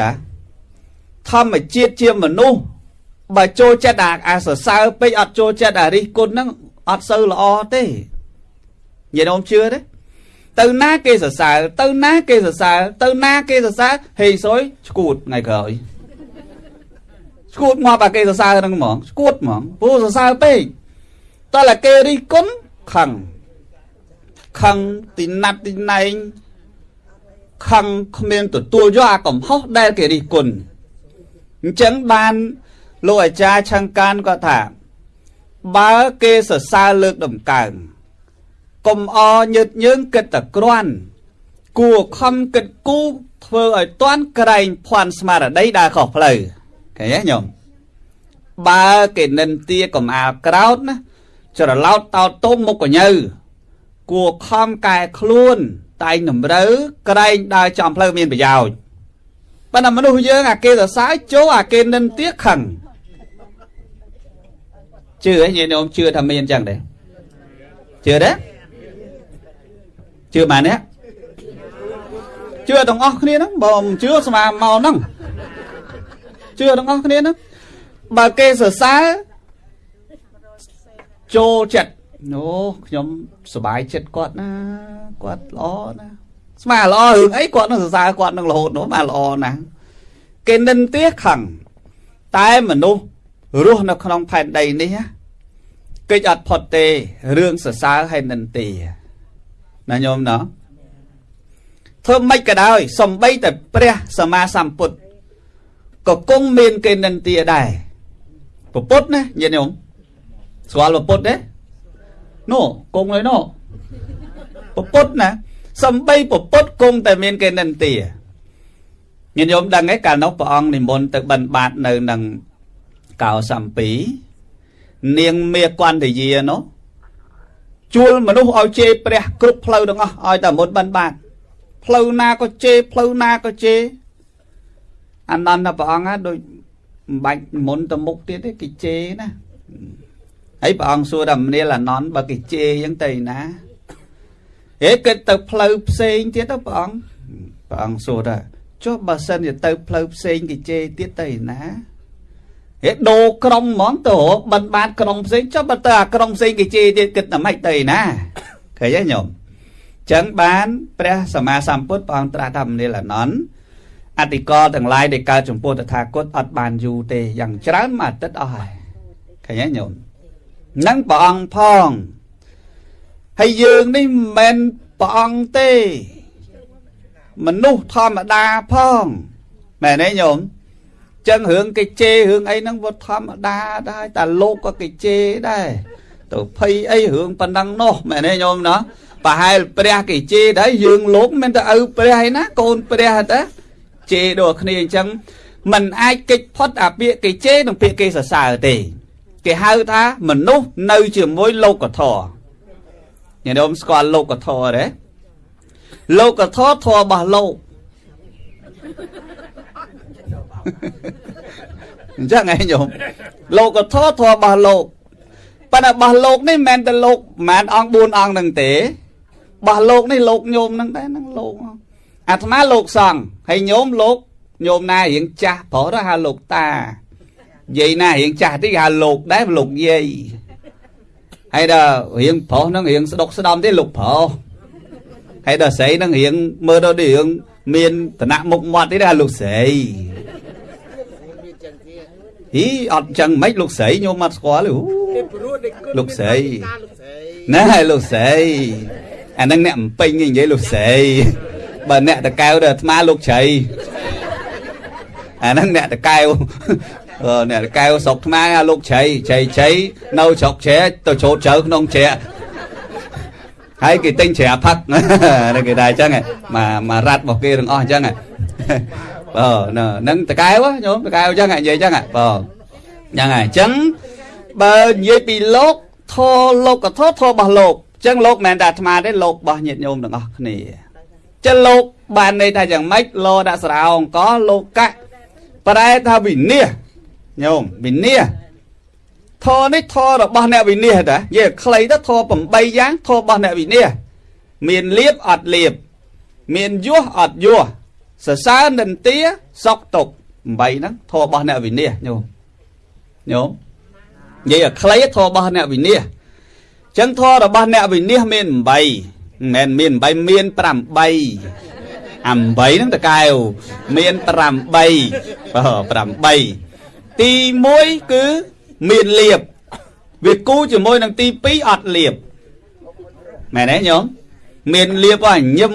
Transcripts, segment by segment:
តាធម្មជាតិជាមនុស្សបើចូលចិត្តអាអាសរសើរពេកអត់ចូលចិត្តអារិះគុណហ្នឹងអត់សូវល្អទេញាតិអូនជឿទេទៅណាគេសរសើរទៅណាគេសរសើរទៅណាគេសរសើរហេងសុយឈួតថ្ងៃក្រោយឈួតមកបើគេសរសើរហ្នឹងហ្មងឈួតហ្មងព្រោះសរសើរពេកតើតែគេរិះគន់ខឹងខឹងទីណាត់ទីណែង ខឹងគ្មានទទួលយកអាកំហុសដែលគេរិះគន់អញ្ចឹងបានលោកអាចារ្យឆង្កានក៏ថា បើគេសរសើរលើកដំកើងកុំអញើតយើងគិតតែក្រាន់គួខំគិតគូធ្វើឲ្យតាន់ក្រែងភ័ន្តស្មារតីដើរខុសផ្លូវឃើញទេញោមបើគេនិន្ទាកំអាលក្រោតណាច្រឡោតតោតទុំមុខកញើគួខំកែខ្លួន តែងតម្រូវក្រែងដើរចំផ្លូវមានប្រយោជន៍ប៉ុន្តែមនុស្សយើងអាគេសរសើរចូលអាគេនិន្ទាខឹងជឿឯងញោមជឿថាមានអញ្ចឹងទេជឿទេជឿបានទេជឿទាំងអស់គ្នាហ្នឹងបើមិនជឿស្មាមកហ្នឹងជឿទាំងអស់គ្នាហ្នឹងបើគេសរសើរចូលចិត្ត អូខ្ញុំសប្បាយចិត្តគាត់ណាគាត់ល្អណាស្មាល្អរឿងអីគាត់នឹងសរសើរគាត់នឹងរហូតនោះបានល្អណាស់គេនិន្ទាខឹងតែមនុស្សរស់នៅក្នុងផែនដីនេះកិច្ចអត់ផុតទេរឿងសរសើរហើយនិន្ទាណាញោមណោះធ្វើម៉េចក៏ដោយសំបីតែព្រះសម្មាសម្ពុទ្ធក៏គង់មានគេនិន្ទាដែរពពុទ្ធណាញាតិញោមស្គាល់ពពុទ្ធទេ នោះគង់ហើយនោះពពុទ្ធណាសំបីពពុទ្ធគង់តែមានគេនិន្ទាញាតិញោមដឹងទេកាលនោះព្រះអង្គនិមន្តទៅបិណ្ឌបាតនៅនឹងកោសំពីនាងមេកន្តយានោះជួលមនុស្សឲ្យជេរព្រះគ្រប់ផ្លូវទាំងអស់ឲ្យតែមុនបិណ្ឌបាតផ្លូវណាក៏ជេរផ្លូវណាក៏ជេរអនន្តព្រះអង្គដូចមិនបាច់មុនទៅមុខទៀតទេគេជេរណា ហើយព្រះអង្គសួរថាមនាលអនន្តបើគេជេរអញ្ចឹងទៅណាហេគិតទៅផ្លូវផ្សេងទៀតទៅព្រះអង្គព្រះអង្គសួរថាចុះបើសិនជាទៅផ្លូវផ្សេងគេជេរទៀតទៅណាហេដូរក្រុងហ្មងទៅបិណ្ឌបាតក្រុងផ្សេងចុះបើទៅអាក្រុងផ្សេងគេជេរទៀតគិតតែម៉េចទៅណាឃើញទេញោមចឹងបានព្រះសម្មាសម្ពុទ្ធព្រះអង្គត្រាស់ថាមនាលអនន្តអតិកលទាំងឡាយដែលកើតចំពោះតថាគតអត់បានយូរទេយ៉ាងច្រើនមួយអាទិត្យអស់ហើយឃើញទេញោម នឹងព្រះអង្គផងហើយយើងនេះមិនមែនព្រះអង្គទេ មនុស្សធម្មតាផងមែនទេញោមចឹងរឿងគេជេររឿងអីហ្នឹងវាធម្មតាដែរតែលោកក៏គេជេរដែរទៅភ័យអីរឿងប៉ុណ្ណឹងនោះមែនទេញោមណាប្រហែលព្រះគេជេរដែរយើងលោកមិនទៅឪព្រះឯណាកូនព្រះតាជេរដូចគ្នាអញ្ចឹងมันអាចកិច្ចផុតអាពាក្យគេជេរនិងពាក្យគេសរសើរទេ គេហៅថាមនុស្សនៅជាមួយលោកធម៌ញាតិញោមស្គាល់លោកធម៌ទេលោកធម៌ធម៌របស់លោកអញ្ចឹងឯងញោមលោកធម៌ធម៌របស់លោកប៉ុន្តែរបស់លោកនេះមិនមែនតែលោកមិនមែនអង្គ4អង្គនឹងទេរបស់លោកនេះលោកញោមនឹងដែរហ្នឹងលោកអាត្មាលោកសង្ឃហើយញោមលោកញោមណារៀងចាស់ប្រុសហៅលោកតា យាយណារៀងចាស់តិចហៅលោកដែរលោកយាយហើយដល់រៀងប្រុសហ្នឹងរៀងស្ដុកស្ដំទេលោកប្រុសហើយដល់ស្រីហ្នឹងរៀងមើលដល់រៀងមានឋានៈមុខមាត់ទេហៅលោកស្រីហីអត់ចឹងមិនលោកស្រីញោមអត់ស្គាល់ទេលោកស្រីណែលោកស្រីអាហ្នឹងអ្នកអំពេញនិយាយលោកស្រីបើអ្នកតកែវទៅអាត្មាលោកជ្រៃអាហ្នឹងអ្នកតកែវ អឺអ្នកតកែវស្រុកខ្មែរអាលោកជ្រៃជ្រៃជ្រៃនៅស្រុកជ្រែទៅចូលជ្រៅក្នុងជ្រែហើយគេទិញជ្រែផឹកគេដែរអញ្ចឹងមកមករ៉ាត់របស់គេទាំងអស់អញ្ចឹងបើហ្នឹងតកែវញោមតកែវអញ្ចឹងនិយាយអញ្ចឹងបើយ៉ាងហើយអញ្ចឹងបើនិយាយពីលោកធរលោកកធរធររបស់លោកអញ្ចឹងលោកមិនមែនតែអាត្មាទេលោករបស់ញាតិញោមទាំងអស់គ្នាចឹងលោកបានន័យថាយ៉ាងម៉េចលោដាក់ស្រោអង្គលោកកៈប្រែថាវិនិច្ឆ័យ ញោមវិនិច្ឆ័យធរនេះធររបស់អ្នកវិនិច្ឆ័យតានិយាយខ្លីទៅធរ8យ៉ាងធររបស់អ្នកវិនិច្ឆ័យមានលៀបអត់លៀបមានយោះអត់យោះសរសើរនិន្ទាសុកទុក8ហ្នឹងធម៌របស់អ្នកវិន័យញោមញោមនិយាយឲ្យខ្លីធម៌របស់អ្នកវិន័យអញ្ចឹងធម៌របស់អ្នកវិន័យមាន8មិនមែនមាន8មាន8អា8ហ្នឹងតកែវមាន8អូ8 ទី1គឺមានលៀបវាគូជាមួយនឹងទី2អត់លៀបមែនទេញោមមានលៀបអញឹម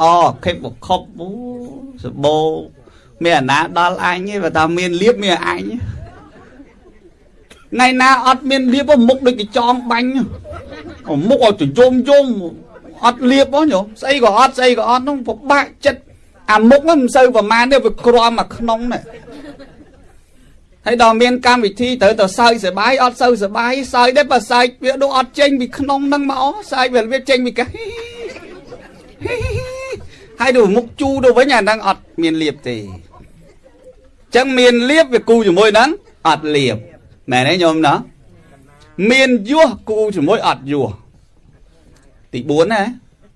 អខិបខប់អូសបោមានអាណាដល់អញទេបើថាមានលៀបមានអញថ្ងៃណាអត់មានលៀបមុខដូចកញ្ចងបាញ់មុខឲ្យទៅយំយំអត់លៀបហ៎ញោមស្អីក៏អត់ស្អីក៏អត់នោះពិបាកចិត្តអាមុខហ្នឹងមិនសូវប្រមាណទេវាក្រំមកក្នុងនេះ ហើយដល់មានកម្មវិធីត្រូវទៅសើចសបាយអត់សូវសបាយសើចដែរបើសើចវាដូចអត់ចេញពីក្នុងហ្នឹងមកសើចវាវាចេញពីកាហើយទៅមុខជូរទៅវិញអាហ្នឹងអត់មានលៀបទេចឹងមានលៀបវាគូជាមួយហ្នឹងអត់លៀបមែនទេញោមណាមានយោះគូជាមួយអត់យោះទី4ណា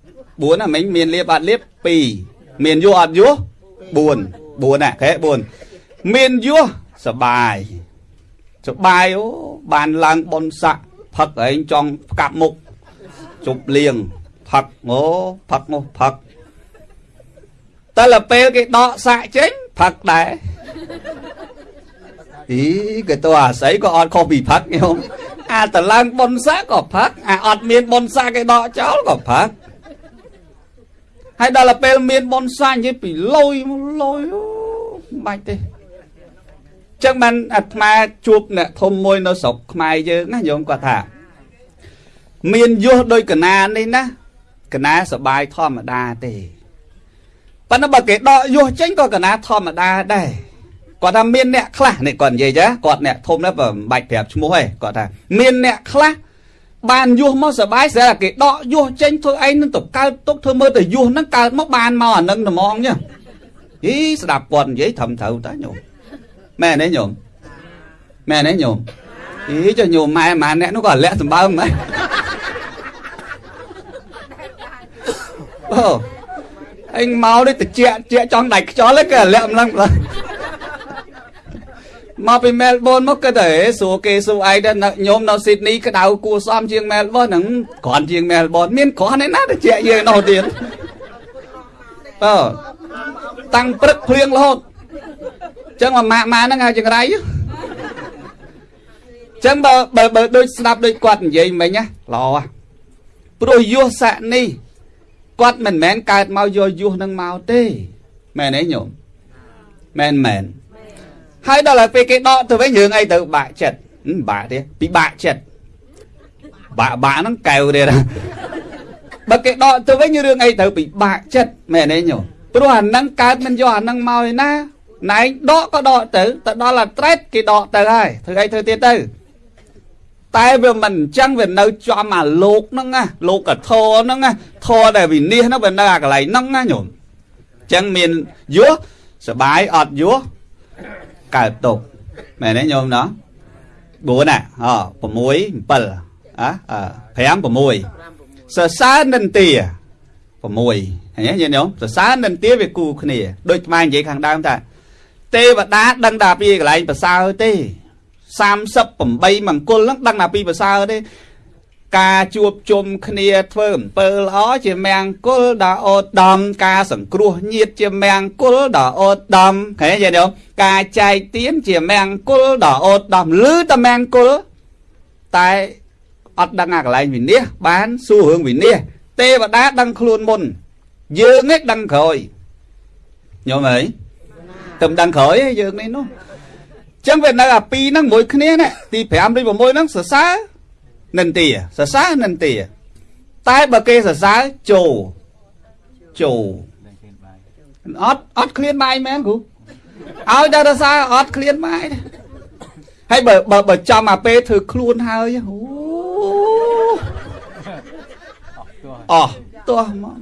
4ណាមិញមានលៀបអត់លៀប2មានយោះអត់យោះ4 4ណាខេ4មានយោះ សបាយសបាយអូបានឡើងបនស័កផឹកឯងចង់ផ្កាប់មុខជប់លៀងផឹកអូផឹកនោះផឹកតែលពេលគេដកសាក់ចេញផឹកដែរអីគេទៅអាស្រ័យក៏អត់ខុសពីផឹកញោមអាតឡើងបនសាក់ក៏ផឹកអាអត់មានបនសាក់គេដកចោលក៏ផឹកហើយដល់ពេលមានបនសាក់និយាយពីលុយលុយអូមិនបាច់ទេ ចឹងបានអាត្មាជួបអ្នកធំមួយនៅស្រុកខ្មែរយើងណាញោមគាត់ថា មានយោះដោយកណានេះណាកណាសបាយធម្មតាទេប៉ុន្តែបើគេដកយោះចេញក៏កណាធម្មតាដែរគាត់ថាមានអ្នកខ្លះនេះគាត់និយាយចាគាត់អ្នកធំនេះបើមិនបាច់ប្រាប់ឈ្មោះទេគាត់ថាមានអ្នកខ្លះបានយោះមកសបាយស្រាប់តែគេដកយោះចេញធ្វើឯងនឹងទៅកើតទុកធ្វើមើលទៅយោះហ្នឹងកើតមកបានមកអានឹងត្មងចឹងហីស្ដាប់គាត់និយាយត្រឹមត្រូវតាញោម មែនទេញោមមែនទេញោមអីចុះញោមម៉ែម៉ាអ្នកនោះក៏លាក់សម្បើមម៉ែអូអញមកនេះតិចជាចង់ដាច់ខ្យល់គេលាក់ម្លឹងម្លឹងមកពីមែលប៊នមកគិតតែសួរគេសួរឯងទៅញោមនៅស៊ីដនីក្តៅគួសមជាងមែលប៊នហ្នឹងគ្រាន់ជាងមែលប៊នមានគ្រាន់ឯណាតិចយើងនោះទៀតអឺតាំងព្រឹកភ្លៀងរហូត ចឹងមកម៉ាក់ម៉ាហ្នឹងហៅចង្រៃចឹងបើបើបើដូចស្ដាប់ដូចគាត់និយាយមិញណាល្អព្រោះយុះស័កនេះគាត់មិនមែនកើតមកយកយុះនឹងមកទេមែនទេញោមមែនមែនហើយដល់ហើយពេលគេដកទៅវិញរឿងអីទៅបាក់ចិត្តបាក់ទេពិបាកចិត្តបាក់បាក់ហ្នឹងកែវទៀតបើគេដកទៅវិញរឿងអីទៅពិបាកចិត្តមែនទេញោមព្រោះអាហ្នឹងកើតមិនយកអាហ្នឹងមកឯណា ណែដកក៏ដកទៅទៅដល់អាត្រេតគេដកទៅហើយធ្វើអីធ្វើទៀតទៅតែវាមិនអញ្ចឹងវានៅចំអាលោកហ្នឹងណាលោកកធរហ្នឹងណាធរដែលវិនិច្ឆ័យហ្នឹងវានៅអាកន្លែងហ្នឹងណាញោមអញ្ចឹងមានយោសបាយអត់យោកើតទុកមែនទេញោមណោះ4ណាអ6 7អ5 6សរសើរនិន្ទា6ឃើញទេញោមសរសើរនិន្ទាវាគូគ្នាដូចខ្មែរនិយាយខាងដើមថា ទេវតាដឹងតែពីកន្លែងប្រសើរទេ38មង្គលហ្នឹងដឹងតែពីប្រសើរទេការជួបជុំគ្នាធ្វើអំពើល្អជាមង្គលដ៏អូតដំការសង្គ្រោះញាតជាមង្គលដ៏អូតដំឃើញទេញោមការចែកទានជាមង្គលដ៏អូតដំឬតែមង្គលតែអត់ដឹងអាកន្លែងវិនិច្ឆ័យបានសួររឿងវិនិច្ឆ័យទេវតាដឹងខ្លួនមុនយើងឯងដឹងក្រោយញោមអើយ ទៅដឹងក្រោយយើងនេះនោះចឹងវានៅអាពីរហ្នឹងមួយគ្នាណាទី5ទី6ហ្នឹងសរសើរនិន្ទាសរសើរនិន្ទាតែបើគេសរសើរចូលចូលអត់អត់ឃ្លានបាយមែនគ្រូឲ្យតែសរសើរអត់ឃ្លានបាយហើយបើបើបើចំអាពេលធ្វើខ្លួនហើយអូអោះទោះមក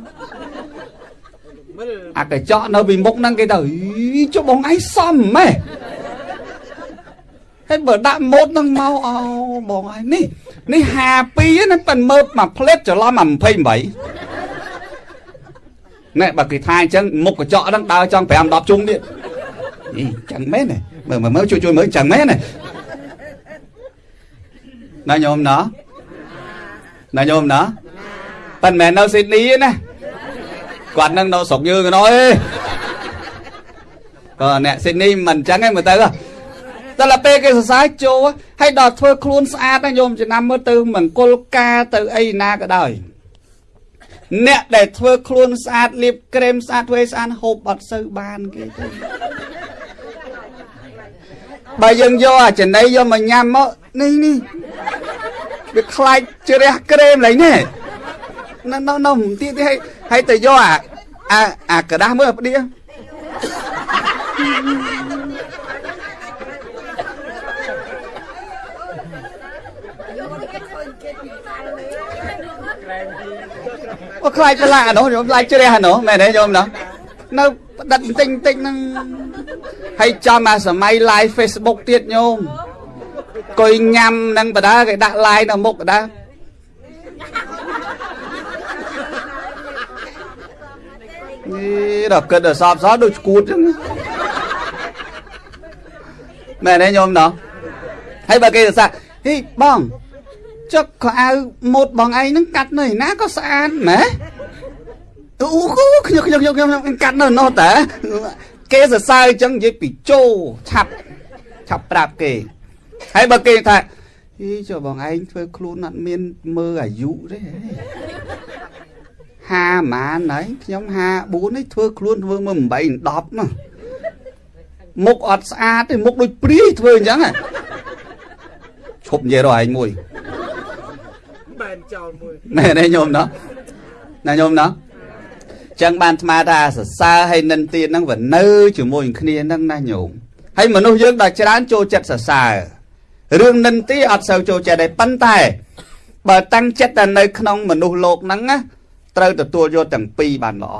អាកញ្ចក់នៅពីមុខហ្នឹងគេទៅចុះបងឯងសំម៉េះហើយបើដាក់ម៉ូតហ្នឹងមកអូបងឯងនេះនេះ52ណាប៉ិនមើលមកផ្លេតច្រឡំមក28ណែបើគេថាអញ្ចឹងមុខកញ្ចក់ហ្នឹងដើរចង់5 10ជុំទៀតអីចឹងមែនទេមើលមើលជួយជួយមើលចឹងមែនទេណាញោមណាណាញោមណាប៉ិនមែននៅស៊ីដនីទេណា គាត់នឹងនៅស្រុកយើងកណោឯងក៏អ្នកស៊ីដនីមិនអញ្ចឹងឯងមើលទៅតែឡាពេលគេសរសើរចូលហើយដល់ធ្វើខ្លួនស្អាតណាញោមចំណាំមើលទៅមង្គលការទៅអីណាក៏ដោយអ្នកដែលធ្វើខ្លួនស្អាតលាបក្រែមស្អាតធ្វើឲ្យស្អាតហូបអត់សូវបានគេទេបើយើងយកអាចំណីយកមកញ៉ាំមកនេះនេះវាខ្លាចជ្រះក្រែមឡើងនេះនៅនៅនៅទៀតទៀតឲ្យ ឲ្យទៅយកអាអាអាกระดาษមើលផ្ដៀអូខ្លាចប្រឡាក់អានោះខ្ញុំខ្លាចជ្រះអានោះមែនទេញោមណោះនៅផ្ដិតបន្តិចបន្តិចហ្នឹងហើយចំអាសម័យ live Facebook ទៀតញោមកុយញ៉ាំនឹងបដាគេដាក់ live នៅមុខបដា នេះដល់គិតដល់សອບសោដូចឈួតចឹងមែនទេញោមណោះហើយបើគេសរសើរហេបងចុកខោអាវម៉ូតបងឯងហ្នឹងកាត់នៅឯណាក៏ស្អាតម៉ែអូខ្ញុំខ្ញុំខ្ញុំខ្ញុំកាត់នៅនោះតើគេសរសើរអញ្ចឹងនិយាយពីជោឆាប់ឆាប់ប្រាប់គេហើយបើគេថាអីចុះបងឯងធ្វើខ្លួនអត់មានមើលអាយុទេ 50ម៉ានហើយខ្ញុំ54នេះធ្វើខ្លួនធ្វើមើល8 10ណាមុខអត់ស្អាតទេមុខដូចព្រាយធ្វើអញ្ចឹងឈប់និយាយរកឯងមួយបែនចោលមួយណែនេះញោមណោះណាញោមណោះចឹងបានស្មាថាសរសើរហើយនិនទៀតហ្នឹងវានៅជាមួយគ្នាហ្នឹងណាញោមហើយមនុស្សយើងដល់ច្រើនចូលចិត្តសរសើររឿងនិនទីអត់សូវចូលចិត្តទេប៉ុន្តែបើតាំងចិត្តតែនៅក្នុងមនុស្សលោកហ្នឹងណា ត្រូវទទួលយកទាំងពីរបានល្អ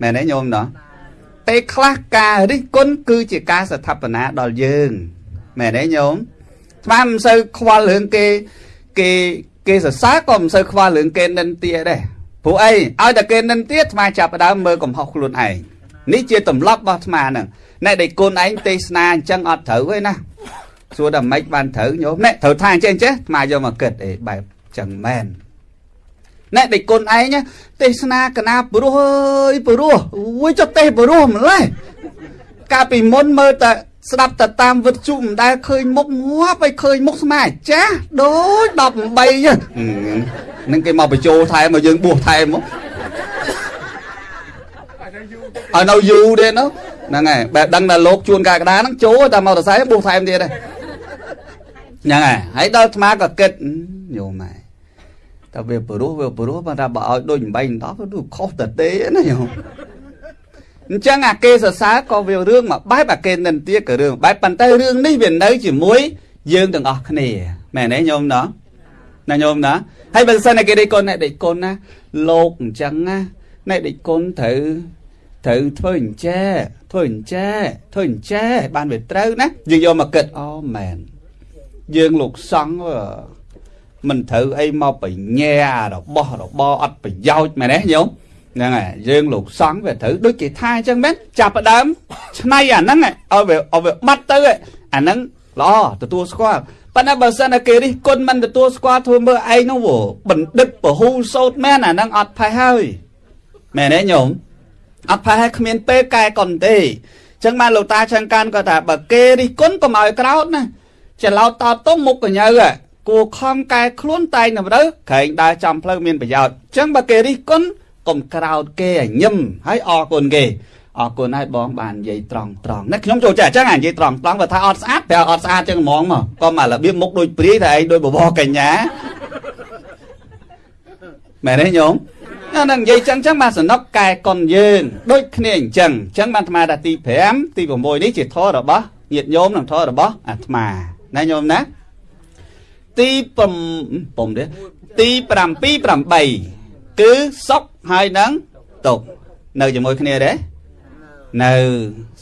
មែនទេញោមណោះពេលខ្លះការរិះគន់គឺជាការស្ថាបនាដល់យើងមែនទេញោមស្មានមិនសូវខ្វល់រឿងគេគេគេសរសើរក៏មិនសូវខ្វល់រឿងគេនិនទាដែរព្រោះអីឲ្យតែគេនិនទាស្មាចាប់ដើមមើលកំហុសខ្លួនឯងនេះជាទម្លាប់របស់ស្មាហ្នឹងណែដែលគុណឯងទេសនាអញ្ចឹងអត់ត្រូវទេណាសួរតែមិនបានត្រូវញោមណែត្រូវថាអញ្ចឹងចេះស្មាយកមកគិតអេបែបចឹងមែន ណែដេកគុណឯងទេសនាកណាព្រោះអើយព្រោះអូយចុះទេសព្រោះម្លេះកាលពីមុនមើលតែស្ដាប់តែតាមវិទ្យុមិនដែលឃើញមុខងាប់ឲ្យឃើញមុខស្មាចាស់ដូច18ហ្នឹងគេមកបញ្ចូលថែមមកយើងបួសថែមមកឲ្យនៅយូរទេនោះហ្នឹងហើយបែបដឹងថាលោកជួនកាកដាហ្នឹងចូលតែមករស័យបួសថែមទៀតហ្នឹងហើយហើយដល់អាត្មាក៏គិតញោមម៉ែ តែវាព្រោះវាព្រោះបើថាបើឲ្យដូច8 10ទៅខុសតែទេណាញោមអញ្ចឹងអាគេសរសើរក៏វារឿងមួយបែបអាគេនិន្ទាក៏រឿងបែបប៉ុន្តែរឿងនេះវានៅជាមួយយើងទាំងអស់គ្នាមែនទេញោមណោះណាញោមណាហើយបើសិនតែគេដេកគុណអ្នកដេកគុណណាលោកអញ្ចឹងណាអ្នកដេកគុណត្រូវត្រូវធ្វើអញ្ចែធ្វើអញ្ចែធ្វើអញ្ចែបានវាត្រូវណាយើងយកមកគិតអូមែនយើងលោកសង្ឃ មិនត្រូវអីមកបញ្ញារបស់របរអត់ប្រយោជន៍មែនទេញោមហ្នឹងហើយយើងលោកសង្ឃវាត្រូវដូចគេថាអញ្ចឹងមែនចាប់ផ្ដើមឆ្នៃអាហ្នឹងឲ្យវាឲ្យវាបាត់ទៅអាហ្នឹងល្អទទួលស្គាល់ប៉ុន្តែបើសិនតែគេរិះគន់មិនទទួលស្គាល់ធ្វើមើលឯងនោះបណ្ឌិតពហុសោតមែនអាហ្នឹងអត់ផេះហើយមែនទេញោមអត់ផេះហើយគ្មានពេលកែកុនទេអញ្ចឹងបានលោកតាចង្កានក៏ថាបើគេរិះគន់កុំឲ្យក្រោតណាច្រឡោតតតុងមុខកញើ គួខំកែខ្លួនតែងនៅទៅក្រែងដើរចំផ្លូវមានប្រយោជន៍អញ្ចឹងបើគេរិះគន់កុំក្រោតគេឲ្យញឹមហើយអរគុណគេអរគុណហើយបងបាននិយាយត្រង់ត្រង់នេះខ្ញុំចូលចិត្តអញ្ចឹងនិយាយត្រង់ត្រង់បើថាអត់ស្អាតប្រាប់អត់ស្អាតចឹងហ្មងមកក៏មករបៀបមុខដូចព្រាយតែឯងដូចបបរកញ្ញាមែនទេញោមអានឹងនិយាយចឹងចឹងបានសំណុកកែកុនយើងដូចគ្នាអញ្ចឹងអញ្ចឹងបានអាត្មាថាទី5ទី6នេះជាធម៌របស់ញាតិញោមនិងធម៌របស់អាត្មាណាញោមណា ទី5 5ទេទី7 8គឺសុខហើយនឹងទុកនៅជាមួយគ្នាទេនៅ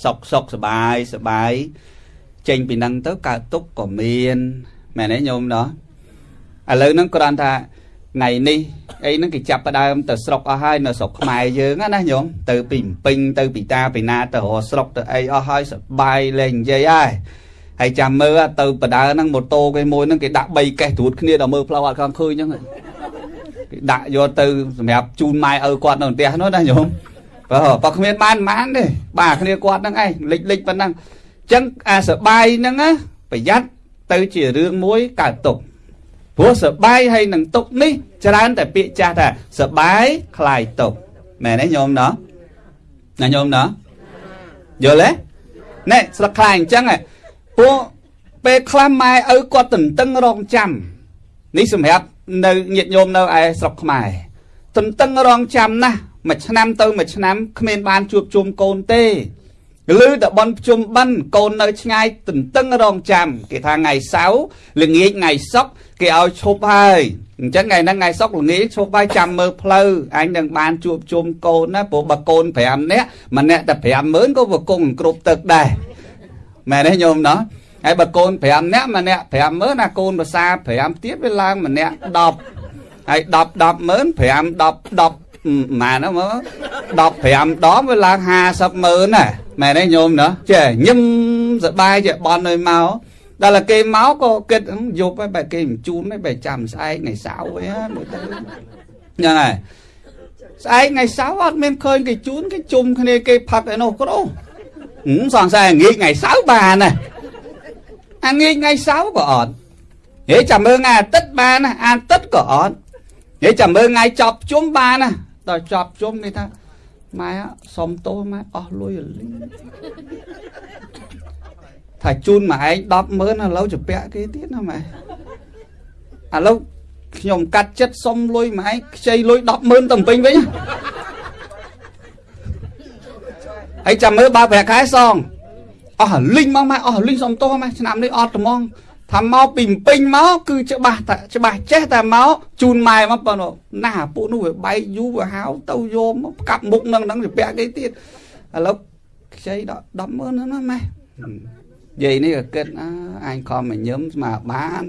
សុខសុខសបាយសបាយចេញពីនឹងទៅកើតទុកក៏មានមែនទេញោមណោះឥឡូវហ្នឹងគ្រាន់ថាថ្ងៃនេះអីហ្នឹងគេចាប់ផ្ដើមទៅស្រុកអស់ហើយនៅស្រុកខ្មែរយើងណាញោមទៅពីពេញទៅពីតាពីណាទៅរកស្រុកទៅអីអស់ហើយសបាយលេងនិយាយហើយ ហើយចាំមើលទៅបដើហ្នឹងម៉ូតូគេមួយហ្នឹងគេដាក់3កេះត្រួតគ្នាដល់មើលផ្លូវអត់ខំឃើញហ្នឹងគេដាក់យកទៅសម្រាប់ជូនម៉ែឪគាត់នៅផ្ទះនោះណាញោមបើបើគ្មានបានបានទេបាទគ្នាគាត់ហ្នឹងឯងលិចលិចប៉ុណ្ណឹងអញ្ចឹងអាសបាយហ្នឹងណាប្រយ័ត្នទៅជារឿងមួយកើតទុកព្រោះសបាយហើយនឹងទុកនេះច្រើនតែពាក្យចាស់ថាសបាយคลายទុកមែនទេញោមណោះណាញោមណោះយល់ទេណែស្លឹកខ្លាយអញ្ចឹង ព្រោះពេលខ្លះម៉ែឪគាត់ទន្ទឹងរងចាំនេះសម្រាប់នៅញាតិញោមនៅឯស្រុកខ្មែរទន្ទឹងរងចាំណាស់មួយឆ្នាំទៅមួយឆ្នាំគ្មានបានជួបជុំកូនទេឮតែបនជុំបិណ្ឌកូននៅឆ្ងាយទន្ទឹងរងចាំគេថាថ្ងៃសៅរ៍ល្ងាចថ្ងៃសុក្រគេឲ្យឈប់ហើយអញ្ចឹងថ្ងៃហ្នឹងថ្ងៃសុក្រល្ងាចឈប់ហើយចាំមើលផ្លូវអញនឹងបានជួបជុំកូនណាព្រោះបើកូន5នាក់ម្នាក់តែ50000ក៏វាគង់គ្រប់ទឹកដែរ មែនទេញោមណោះហើយបើកូន5នាក់ម្នាក់50000ណាកូនភាសា5ទៀតវាឡើងម្នាក់10ហើយ10 100000 5 10 10ម៉ានមើល15ដងវាឡើង50ម៉ឺនណាមែនទេញោមណាចេះញឹមសបាយចេះបន់ឲ្យមកដល់តែគេមកក៏គិតយប់ហើយបែរគេមិនជូនទេបែរចាំស្អែកថ្ងៃសៅរ៍វិញមើលទៅហ្នឹងហើយស្អែកថ្ងៃសៅរ៍អត់មានឃើញគេជូនគេជុំគ្នាគេផឹកឯនោះគ្រូ សង្ស័យងាយថ្ងៃសៅរ៍បានណាអាងាយថ្ងៃសៅរ៍ក៏អត់ហេចាំមើលថ្ងៃអាទិត្យបានណាអាទិត្យក៏អត់ហេចាំមើលថ្ងៃចប់ជុំបានណាដល់ចប់ជុំគេថាម៉ែសុំទោសម៉ែអស់លុយលីថាជូនមកឯង100000ឥឡូវជពាក់គេទៀតណាម៉ែឥឡូវខ្ញុំកាត់ចិត្តសុំលុយមកឯងខ្ចីលុយ100000ទៅពេញវិញ ហើយចាំមើលបើប្រាក់ខែសងអស់លីងមកម៉ែអស់លីងសុំទោសម៉ែឆ្នាំនេះអត់ត្មងថាមកពីពេញមកគឺច្បាស់តែច្បាស់ចេះតែមកជូនម៉ែមកប៉ុណ្ណោះណាពួកនោះវាបែកយូរវាហៅទៅយកមកកាប់មុខនឹងហ្នឹងទៅពាក់គេទៀតឥឡូវខ្ចីដល់100000ហ្នឹងណាម៉ែយាយនេះក៏គិតអអញខំមកញឹមស្មាបាន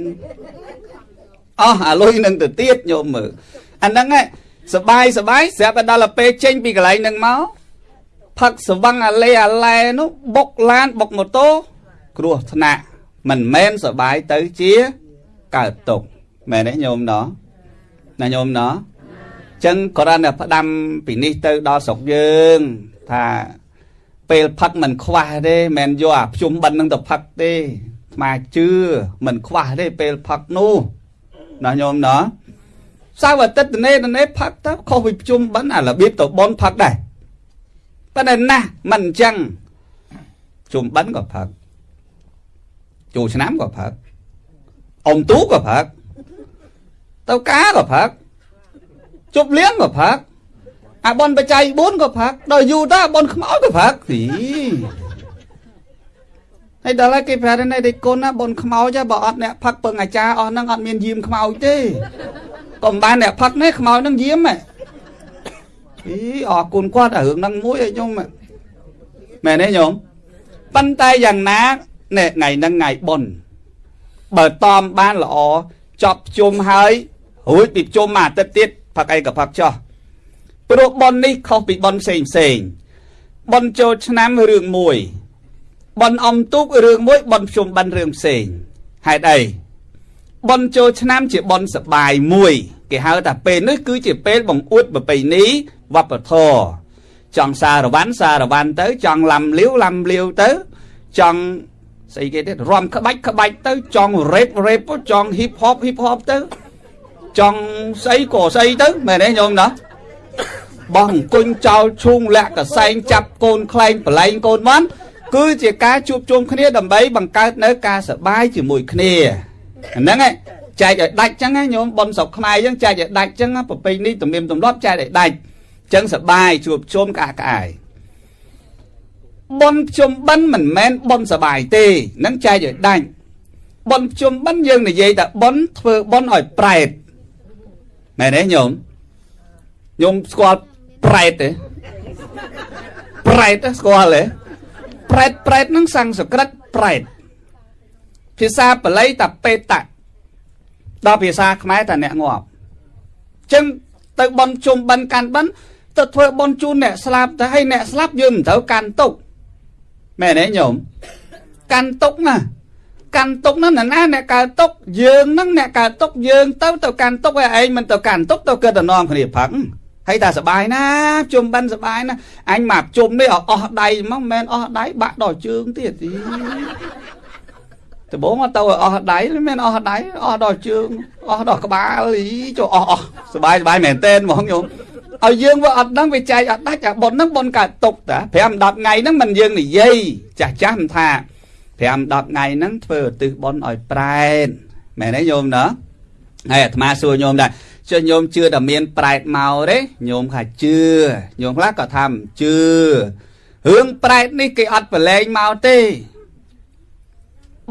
អស់អាលុយនឹងទៅទៀតញោមមើលអាហ្នឹងសបាយសបាយស្រាប់តែដល់ពេលចេញពីកន្លែងហ្នឹងមក ផឹកស្វឹងអាលេអាឡែនោះបុកឡានបុកម៉ូតូគ្រោះថ្នាក់មិនមែនសបាយទៅជាកើតទុកមែនទេញោមណោះណាញោមណោះចឹងគ្រាន់តែផ្ដាំពីនេះទៅដល់ស្រុកយើងថាពេលផឹកមិនខ្វះទេមិនយកអាភ្ជុំបិណ្ឌនឹងទៅផឹកទេស្មាជឿមិនខ្វះទេពេលផឹកនោះណាញោមណោះសៅអាទិត្យនេះនេះផឹកទៅខុសពីភ្ជុំបិណ្ឌអារបៀបទៅបនផឹកដែរ ប៉ុន្តែណាស់មិនអញ្ចឹងជុំបិណ្ឌក៏ផឹកចូលឆ្នាំក៏ផឹកអ៊ំទូក៏ផឹកទៅការក៏ផឹកជប់លៀងក៏ផឹកអាបនបច្ច័យ4ក៏ផឹកដល់យូរទៅបនខ្មោចក៏ផឹកទីហើយដល់ហើយគេប្រាប់នេះទេគុណណាបនខ្មោចបើអត់អ្នកផឹកពឹងអាចារ្យអស់ហ្នឹងអត់មានយាមខ្មោចទេកុំបានអ្នកផឹកនេះខ្មោចហ្នឹងយាមហ៎ អីអរគុណគាត់រឿងហ្នឹងមួយឲ្យខ្ញុំមែនទេញោមប៉ុន្តែយ៉ាងណានេះថ្ងៃហ្នឹងថ្ងៃបុណ្យបើតំបានល្អចប់ជុំហើយរួចពីជុំមួយអាទិត្យទៀតផឹកអីក៏ផឹកចោះព្រោះបុណ្យនេះខុសពីបុណ្យផ្សេងផ្សេងបុណ្យចូលឆ្នាំរឿងមួយបុណ្យអំទូករឿងមួយបុណ្យជុំបិណ្ឌរឿងផ្សេងហេតុអី បុណ្យចូលឆ្នាំជាបុណ្យសបាយមួយ គេហៅថាពេលនេះគឺជាពេលបង្អួតប្រពៃណីវប្បធម៌ចង់សារវ័នសារវ័នទៅ ចង់ឡំលាវឡំលាវទៅ ចង់ស្អីគេទៀតរំក្បាច់ក្បាច់ទៅ ចង់រ៉េបរ៉េបចង់ហ៊ីបហបហ៊ីបហបទៅចង់ស្អីក៏ស្អីទៅមែនទេញោមណាបងអង្គុញចោលឈូងលាក់កសែងចាប់កូនខ្លែងប្រឡែងកូនបានគឺជាការជួបជុំគ្នាដើម្បីបង្កើតនៅការសប្បាយជាមួយគ្នា ហ្នឹងឯងចែកឲ្យដាច់ចឹងណាញោមប៉ុនស្រុកខ្មែរចឹងចែកឲ្យដាច់ចឹងប្រពៃនេះទំនៀមទម្លាប់ចែកឲ្យដាច់ចឹងសប្បាយជួបជុំក្អាកក្អាយបនជុំបិណ្ឌមិនមែនបនសបាយទេនឹងចែកឲ្យដាច់បនជុំបិណ្ឌយើងនិយាយថាបនធ្វើបនឲ្យប្រែតមែនទេញោមញោមស្គាល់ប្រែតទេប្រែតស្គាល់ទេប្រែតប្រែតនឹងសំស្ក្រឹតប្រែត ភាសាបាលីថាបេតៈដល់ភាសាខ្មែរថាអ្នកងាប់ចឹងទៅបន់ជុំបិណ្ឌកាន់បិណ្ឌទៅធ្វើបន់ជូនអ្នកស្លាប់ទៅឲ្យអ្នកស្លាប់យើងមិនត្រូវកាន់ទុកមែនទេញោមកាន់ទុកណាកាន់ទុកហ្នឹងណាអ្នកកើតទុកយើងហ្នឹងអ្នកកើតទុកយើងទៅទៅកាន់ទុកឲ្យឯងមិនទៅកាន់ទុកទៅកើតតែនាំគ្នាផឹកហើយតែសបាយណាជុំបិណ្ឌសបាយណាអញមកជុំនេះអស់ដៃមកមិនមែនអស់ដៃបាក់ដល់ជើងទៀត ដបងមកទៅអស់ដៃមិនមែនអស់ដៃអស់ដល់ជើងអស់ដល់ក្បាលអីចូលអស់អស់សបាយសបាយមែនតើហ្មងញោមឲ្យយើងវាអត់ដឹងវាចែកអត់ដាច់អាប៉ុនហ្នឹងប៉ុនកើតទុកតា5 10ថ្ងៃហ្នឹងមិនយើងនិយាយចាស់ចាស់មិនថា5 10ថ្ងៃហ្នឹងធ្វើឧទ្ទិសបុណ្យឲ្យប្រែតមែនទេញោមណាហើយអាត្មាសួរញោមដែរចុះញោមជឿតែមានប្រែតមកទេញោមថាជឿញោមខ្លះក៏ថាមិនជឿរឿងប្រែតនេះគេអត់ប្រឡែងមកទេ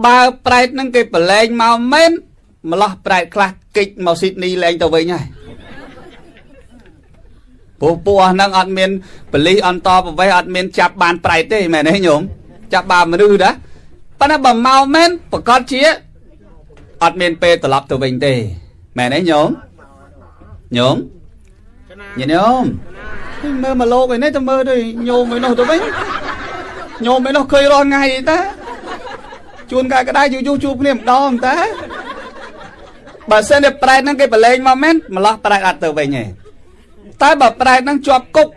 បើប្រែតហ្នឹងគេប្រឡែងមកមែនម្លោះប្រែតខ្លះគេចមកស៊ីដនីលែងទៅវិញហើយពួកពួកហ្នឹងអត់មានបលិសអន្តប្រវេសអត់មានចាប់បានប្រែតទេមែនទេញោមចាប់បានមនុស្សណាប៉ុន្តែបើមកមែនប្រកាសជាអត់មានពេលត្រឡប់ទៅវិញទេមែនទេញោមញោមញញោមមើលមកលោកឯនេះទៅមើលទៅញោមឯនោះទៅវិញញោមឯនោះឃើញរាល់ថ្ងៃតា ជួនកាលក្តាយយូរយូរជួបគ្នាម្ដងតាបើសិនតែប្រែតហ្នឹងគេប្រឡែងមកមែនម្លោះប្រែតអត់ទៅវិញទេតែបើប្រែតហ្នឹងជាប់គុក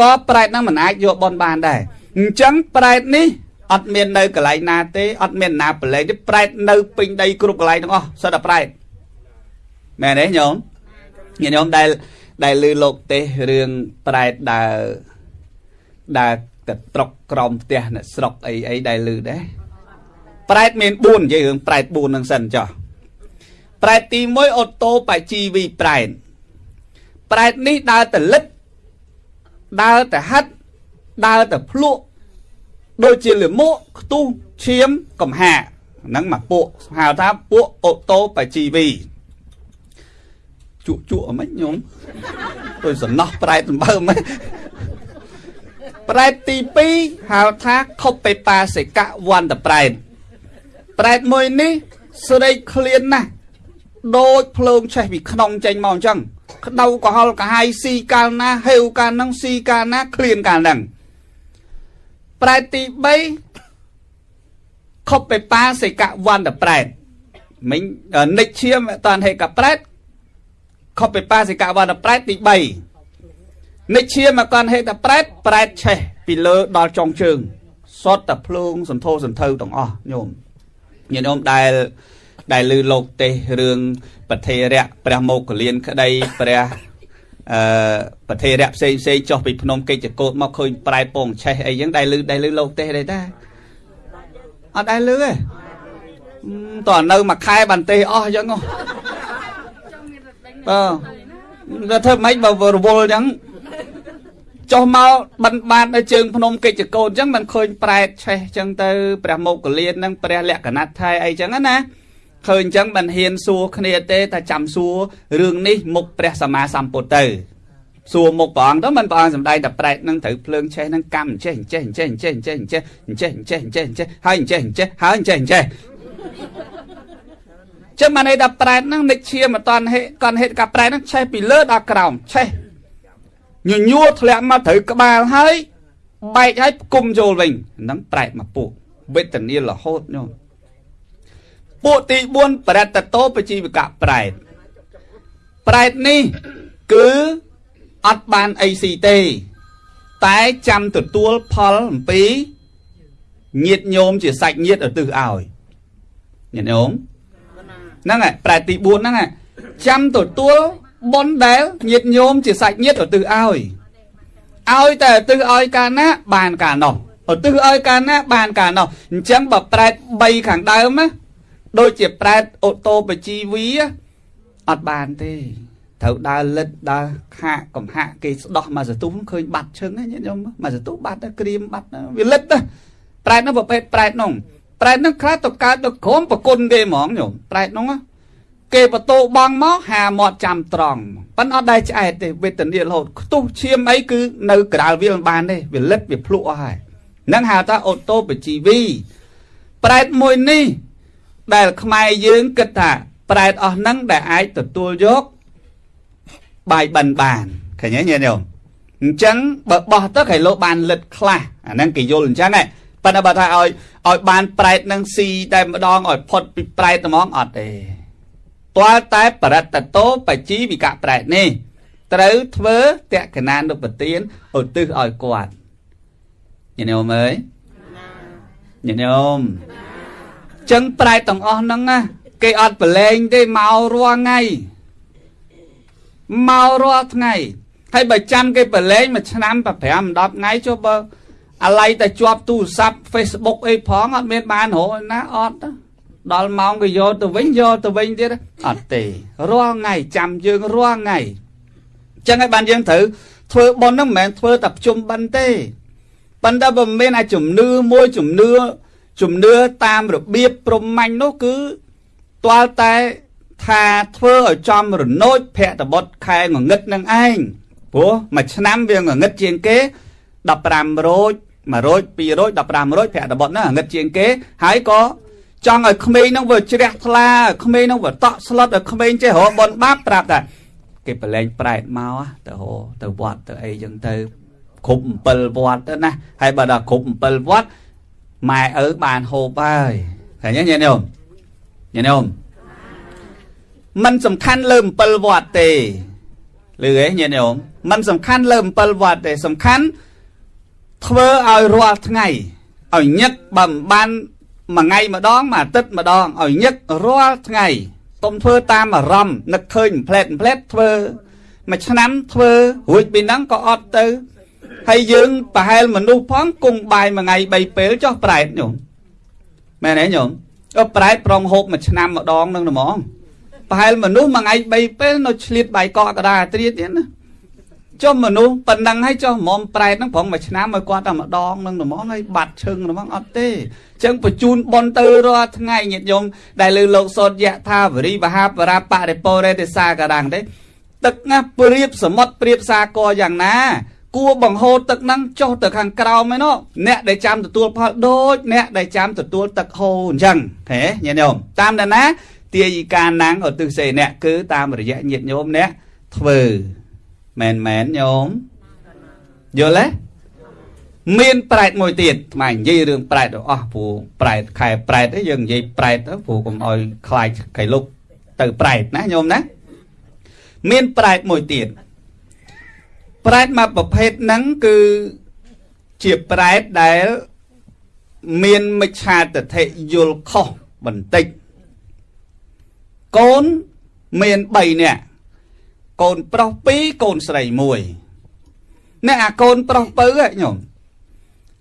ក៏ប្រែតហ្នឹងមិនអាចយកបនបានដែរអញ្ចឹងប្រែតនេះអត់មាននៅកន្លែងណាទេអត់មានណាប្រឡែងទេប្រែតនៅពេញដីគ្រប់កន្លែងទាំងអស់សិតតែប្រែតមែនទេញោមញាតិញោមដែលដែលឮលោកទេសរឿងប្រែតដើរដើរទៅត្រុកក្រមផ្ទះអ្នកស្រុកអីអីដែលឮដែរ ប្រែតមាន4និយាយរឿងប្រែត4នឹងសិនចុះប្រែតទី1អូតូបជីវីប្រែតប្រែតនេះដើរទៅលិតដើរទៅហាត់ដើរទៅភ្លក់ដូចជាលិមួកខ្ទុះឈាមកំហាហ្នឹងមកពួកហៅថាពួកអូតូបជីវីជក់ជក់អមិនញោមដូចសំណោះប្រែតសម្បើមិនប្រែតទី2ហៅថាខុបបេបាសិកៈវន្តប្រែត ប្រែតមួយនេះស្រីឃ្លានណាស់ដូចភ្លើងឆេះពីក្នុងចេញមកអញ្ចឹងក្តៅកុហលកាហាយស៊ីកាលណាហេវកាលហ្នឹងស៊ីកាលណាឃ្លានកាលហ្នឹងប្រែតទី3ខុបបេបាសិកៈវន្តប្រែតមិញនិចឈាមតនហេកប្រែតខុបបេបាសិកៈវន្តប្រែតទី3និចឈាមកនហេតប្រែតប្រែតឆេះពីលើដល់ចុងជើងសតតែភ្លើងសន្ធោសន្ធៅទាំងអស់ញោម ញាតិញោមដែលដែលឮលោកទេសរឿងប្រធេរៈព្រះមោគលានក្តីព្រះអឺប្រធេរៈផ្សេងផ្សេងចុះពីភ្នំកិច្ចកោតមកឃើញប្រែពងឆេះអីចឹងដែលឮដែលឮលោកទេសទេតាអត់ដែលឮទេតើនៅមួយខែបានទេសអស់ចឹងហ៎បាទធ្វើម៉េចបើរវល់ចឹង ចុះមកបិណ្ឌបាតនៅជើងភ្នំកិច្ចកោតអញ្ចឹងមិនឃើញប្រែតឆេះអញ្ចឹងទៅព្រះមោគលាននឹងព្រះលក្ខណៈថៃអីអញ្ចឹងណាឃើញអញ្ចឹងមិនហ៊ានសួរគ្នាទេតែចាំសួររឿងនេះមុខព្រះសម្មាសម្ពុទ្ធទៅសួរមុខព្រះអង្គទៅមិនព្រះអង្គសំដែងតែប្រែតនឹងត្រូវភ្លើងឆេះនឹងកម្មចេះចេះចេះចេះចេះចេះចេះចេះចេះចេះហើយចេះចេះហើយចេះចេះចឹងបានន័យថាប្រែតហ្នឹងនិចឈាមអត់តន់ហេកន់ហេតុកាប្រែតហ្នឹងឆេះពីលើដល់ក្រោមឆេះ ញញួរធ្លាក់មកត្រូវក្បាលហើយបែកហើយគុំចូលវិញហ្នឹងប្រែតមកពួកវេទនារហូតញោមពួកទី4ប្រតតោបជីវកៈប្រែតប្រែតនេះគឺអត់បានអីស៊ីទេ តែចាំទទួលផលអំពីញាតញោមជាសាច់ញាតឧទ្ទិសឲ្យញាតញោមហ្នឹងហើយប្រែតទី4ហ្នឹងចាំទទួល បុណ្យដែលញាតញោមជាសាច់ញាតឧទ្ទិសឲ្យឲ្យតែឧទ្ទិសឲ្យកាលណាបានកាលនោះឧទ្ទិសឲ្យកាលណាបានកាលនោះអញ្ចឹងបើប្រែត3ខាងដើមណាដូចជាប្រែតអូតូបជីវីអត់បានទេត្រូវដើរលិតដើរខាកកំហាក់គេស្ដោះមកសទុះឃើញបាត់ឈឹងណាញាតិញោមមកសទុះបាត់ក្រៀមបាត់វាលិតណាប្រែតនោះប្រភេទប្រែតនោះប្រែតនោះខ្លះទៅកើតទៅក្រុមប្រគុណគេហ្មងញោមប្រែតនោះ គេបតោបងមកហាមាត់ចាំត្រង់ប៉ិនអត់ដែរឆ្អែតទេវេទនារហូតខ្ទុះឈាមអីគឺនៅក្រាលវាមិនបានទេវាលិតវាភ្លក់អស់ហើយនឹងហៅថាអូតូបជីវីប្រែតមួយនេះ ដែលខ្មែរយើងគិតថាប្រែតអស់ហ្នឹងដែលអាចទទួលយកបាយបិណ្ឌបានឃើញទេញាតិញោមអញ្ចឹងបើបោះទៅគេលោកបានលិតខ្លះអាហ្នឹងគេយល់អញ្ចឹងហ៎ប៉ុន្តែបើថាឲ្យឲ្យបានប្រែតនឹងស៊ីតែម្ដងឲ្យផុតពីប្រែតហ្មងអត់ទេ ទាល់តែបរិតតោបជីវិកៈប្រែតនេះត្រូវធ្វើតក្កណានុបទានឧទ្ទិសឲ្យគាត់ញាតិញោមអើយញាតិញោមចឹងប្រែតទាំងអស់ហ្នឹងណាគេអត់ប្រឡែងទេមករាល់ថ្ងៃមករាល់ថ្ងៃហើយបើចាំគេប្រឡែងមួយឆ្នាំ5 10ថ្ងៃចុះបើអាឡ័យតែជាប់ទូរស័ព្ទ Facebook អីផងអត់មានបានរកណាអត់ ដល់ម៉ោងក៏យកទៅវិញយកទៅវិញទៀតអត់ទេរាល់ថ្ងៃចាំយើងរាល់ថ្ងៃចឹងហើយបានយើងត្រូវធ្វើប៉ុនហ្នឹងមិនមែនធ្វើតែប្រជុំបិណ្ឌទេប៉ុន្តែបើមានអាជំនឿមួយជំនឿជំនឿតាមរបៀបព្រហ្មញ្ញនោះគឺទាល់តែថាធ្វើឲ្យចំរនោចភក្តបុត្រខែងងឹតនឹងឯងព្រោះមួយឆ្នាំវាងងឹតជាងគេ15រោច1រោច2រោច15រោចភក្តបុត្រហ្នឹងងឹតជាងគេហើយក៏ ចង់ឲ្យក្មេងហ្នឹងវាជ្រះថ្លាក្មេងហ្នឹងវាតក់ស្លុតឲ្យក្មេងចេះរកបនបាបប្រាប់ថាគេប្រឡែងប្រែតមកទៅហោទៅវត្តទៅអីចឹងទៅគ្រប់7វត្តទៅណាហើយបើដល់គ្រប់7វត្តម៉ែឪបានហូបហើយឃើញទេញាតិញោមញាតិញោមมันសំខាន់លើ7វត្តទេលឺហ៎ញាតិញោមมันសំខាន់លើ7វត្តទេសំខាន់ធ្វើឲ្យរាល់ថ្ងៃឲ្យញឹកបើមិនបាន មួយថ្ងៃម្ដងមួយអាទិត្យម្ដងឲ្យញឹករាល់ថ្ងៃទុំធ្វើតាមអារម្មណ៍នឹកឃើញផ្លែតផ្លែតធ្វើមួយឆ្នាំធ្វើរួចពីហ្នឹងក៏អត់ទៅហើយយើងប្រហែលមនុស្សផងគង់បាយមួយថ្ងៃ3ពេលចុះប្រែតញោមមែនទេញោមអឺប្រែតប្រងហូបមួយឆ្នាំម្ដងនឹងហ្មងប្រហែលមនុស្សមួយថ្ងៃ3ពេលនៅឆ្លៀតបាយកកកដាត្រៀតទៀតណា ចុះមនុស្សប៉ុណ្ណឹងហើយចុះមុំប្រែតហ្នឹងប្រងមួយឆ្នាំឲ្យគាត់តែម្ដងនឹងហ្មងហើយបាត់ឈឹងហ្មងអត់ទេអញ្ចឹងបញ្ជូនបនទៅរាល់ថ្ងៃញាតិញោមដែលលើលោកសោតយៈថាវរីបហាបរាបរិពោរេទេសសាការាំងទេទឹកណាព្រៀបសមុទ្រព្រៀបសាគរយ៉ាងណាគួរបង្ហូរទឹកហ្នឹងចុះទៅខាងក្រោមឯណោះអ្នកដែលចាំទទួលផលដូចអ្នកដែលចាំទទួលទឹកហូរអញ្ចឹងហេញាតិញោមតាមដាណាទាយិកាណាំងឧទ្ទិសេអ្នកគឺតាមរយៈញាតិញោមអ្នកធ្វើ មែនមែនញោមយល់ទេមានប្រែតមួយទៀតថ្មនិយាយរឿងប្រែតអស់ព្រោះប្រែតខែប្រែតទេយើងនិយាយប្រែតទៅព្រោះកុំឲ្យខ្លាចកៃលុកទៅប្រែតណាញោមណាមានប្រែតមួយទៀតប្រែតមួយប្រភេទហ្នឹងគឺជាប្រែតដែលមានមិច្ឆាទិដ្ឋិយល់ខុសបន្តិចកូនមាន3នាក់ កូនប្រុស2កូនស្រី1អ្នកអាកូនប្រុសពៅហ្នឹងញោម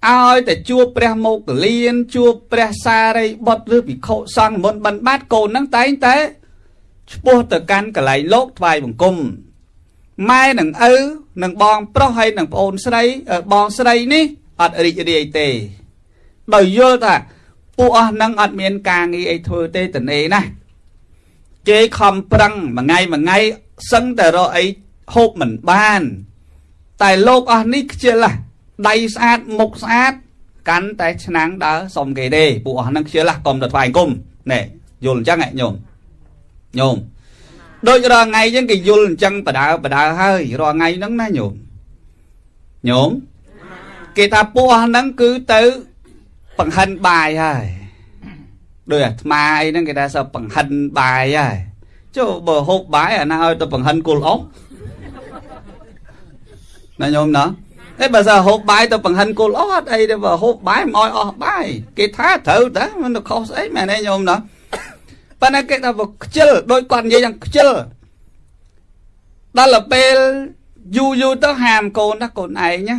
ឲ្យតែជួបព្រះមោគលានជួបព្រះសារីបុត្រឬភិក្ខុសង្ឃមុនបិណ្ឌបាតកូនហ្នឹងតែងតែឆ្ពោះទៅកាន់កន្លែងលោកថ្វាយបង្គំម៉ែនិងឪនិងបងប្រុសហើយនិងប្អូនស្រីបងស្រីនេះអត់រីករាយទេដោយយល់ថាពួកអស់នឹងអត់មានការងារអីធ្វើទេតនេណាគេខំប្រឹងមួយថ្ងៃមួយថ្ងៃ សឹងតែរកអីហូបមិនបាន តែលោកអស់នេះខ្ជិលហ่ะដៃស្អាតមុខស្អាត កាន់តែឆ្នាំងដើរសុំគេទេពួកអស់ហ្នឹងខ្ជិលហ่ะកុំទៅថ្វាយគុំណែយល់អញ្ចឹងហ៎ញោមញោមដូចរាល់ថ្ងៃអញ្ចឹងគេយល់អញ្ចឹងបដើបដើហើយរាល់ថ្ងៃហ្នឹងណាញោមញោមគេថាពួកហ្នឹងគឺទៅបង្ហិនបាយហើយដោយអាត្មាអីហ្នឹងគេថាសើបង្ហិនបាយហើយ ចុះបើហូបបាយអាណាឲ្យទៅបង្ហិនគល់អស់ណាញោមណាតែបើសើហូបបាយទៅបង្ហិនគល់អស់អត់អីទេបើហូបបាយមិនឲ្យអស់បាយគេថាត្រូវតែមិនខុសស្អីមែនទេញោមណាប៉ុន្តែគេថាបើខ្ជិលដូចគាត់និយាយយ៉ាងខ្ជិលដល់ទៅពេលយូរយូរទៅហាមកូនណាកូនឯងណា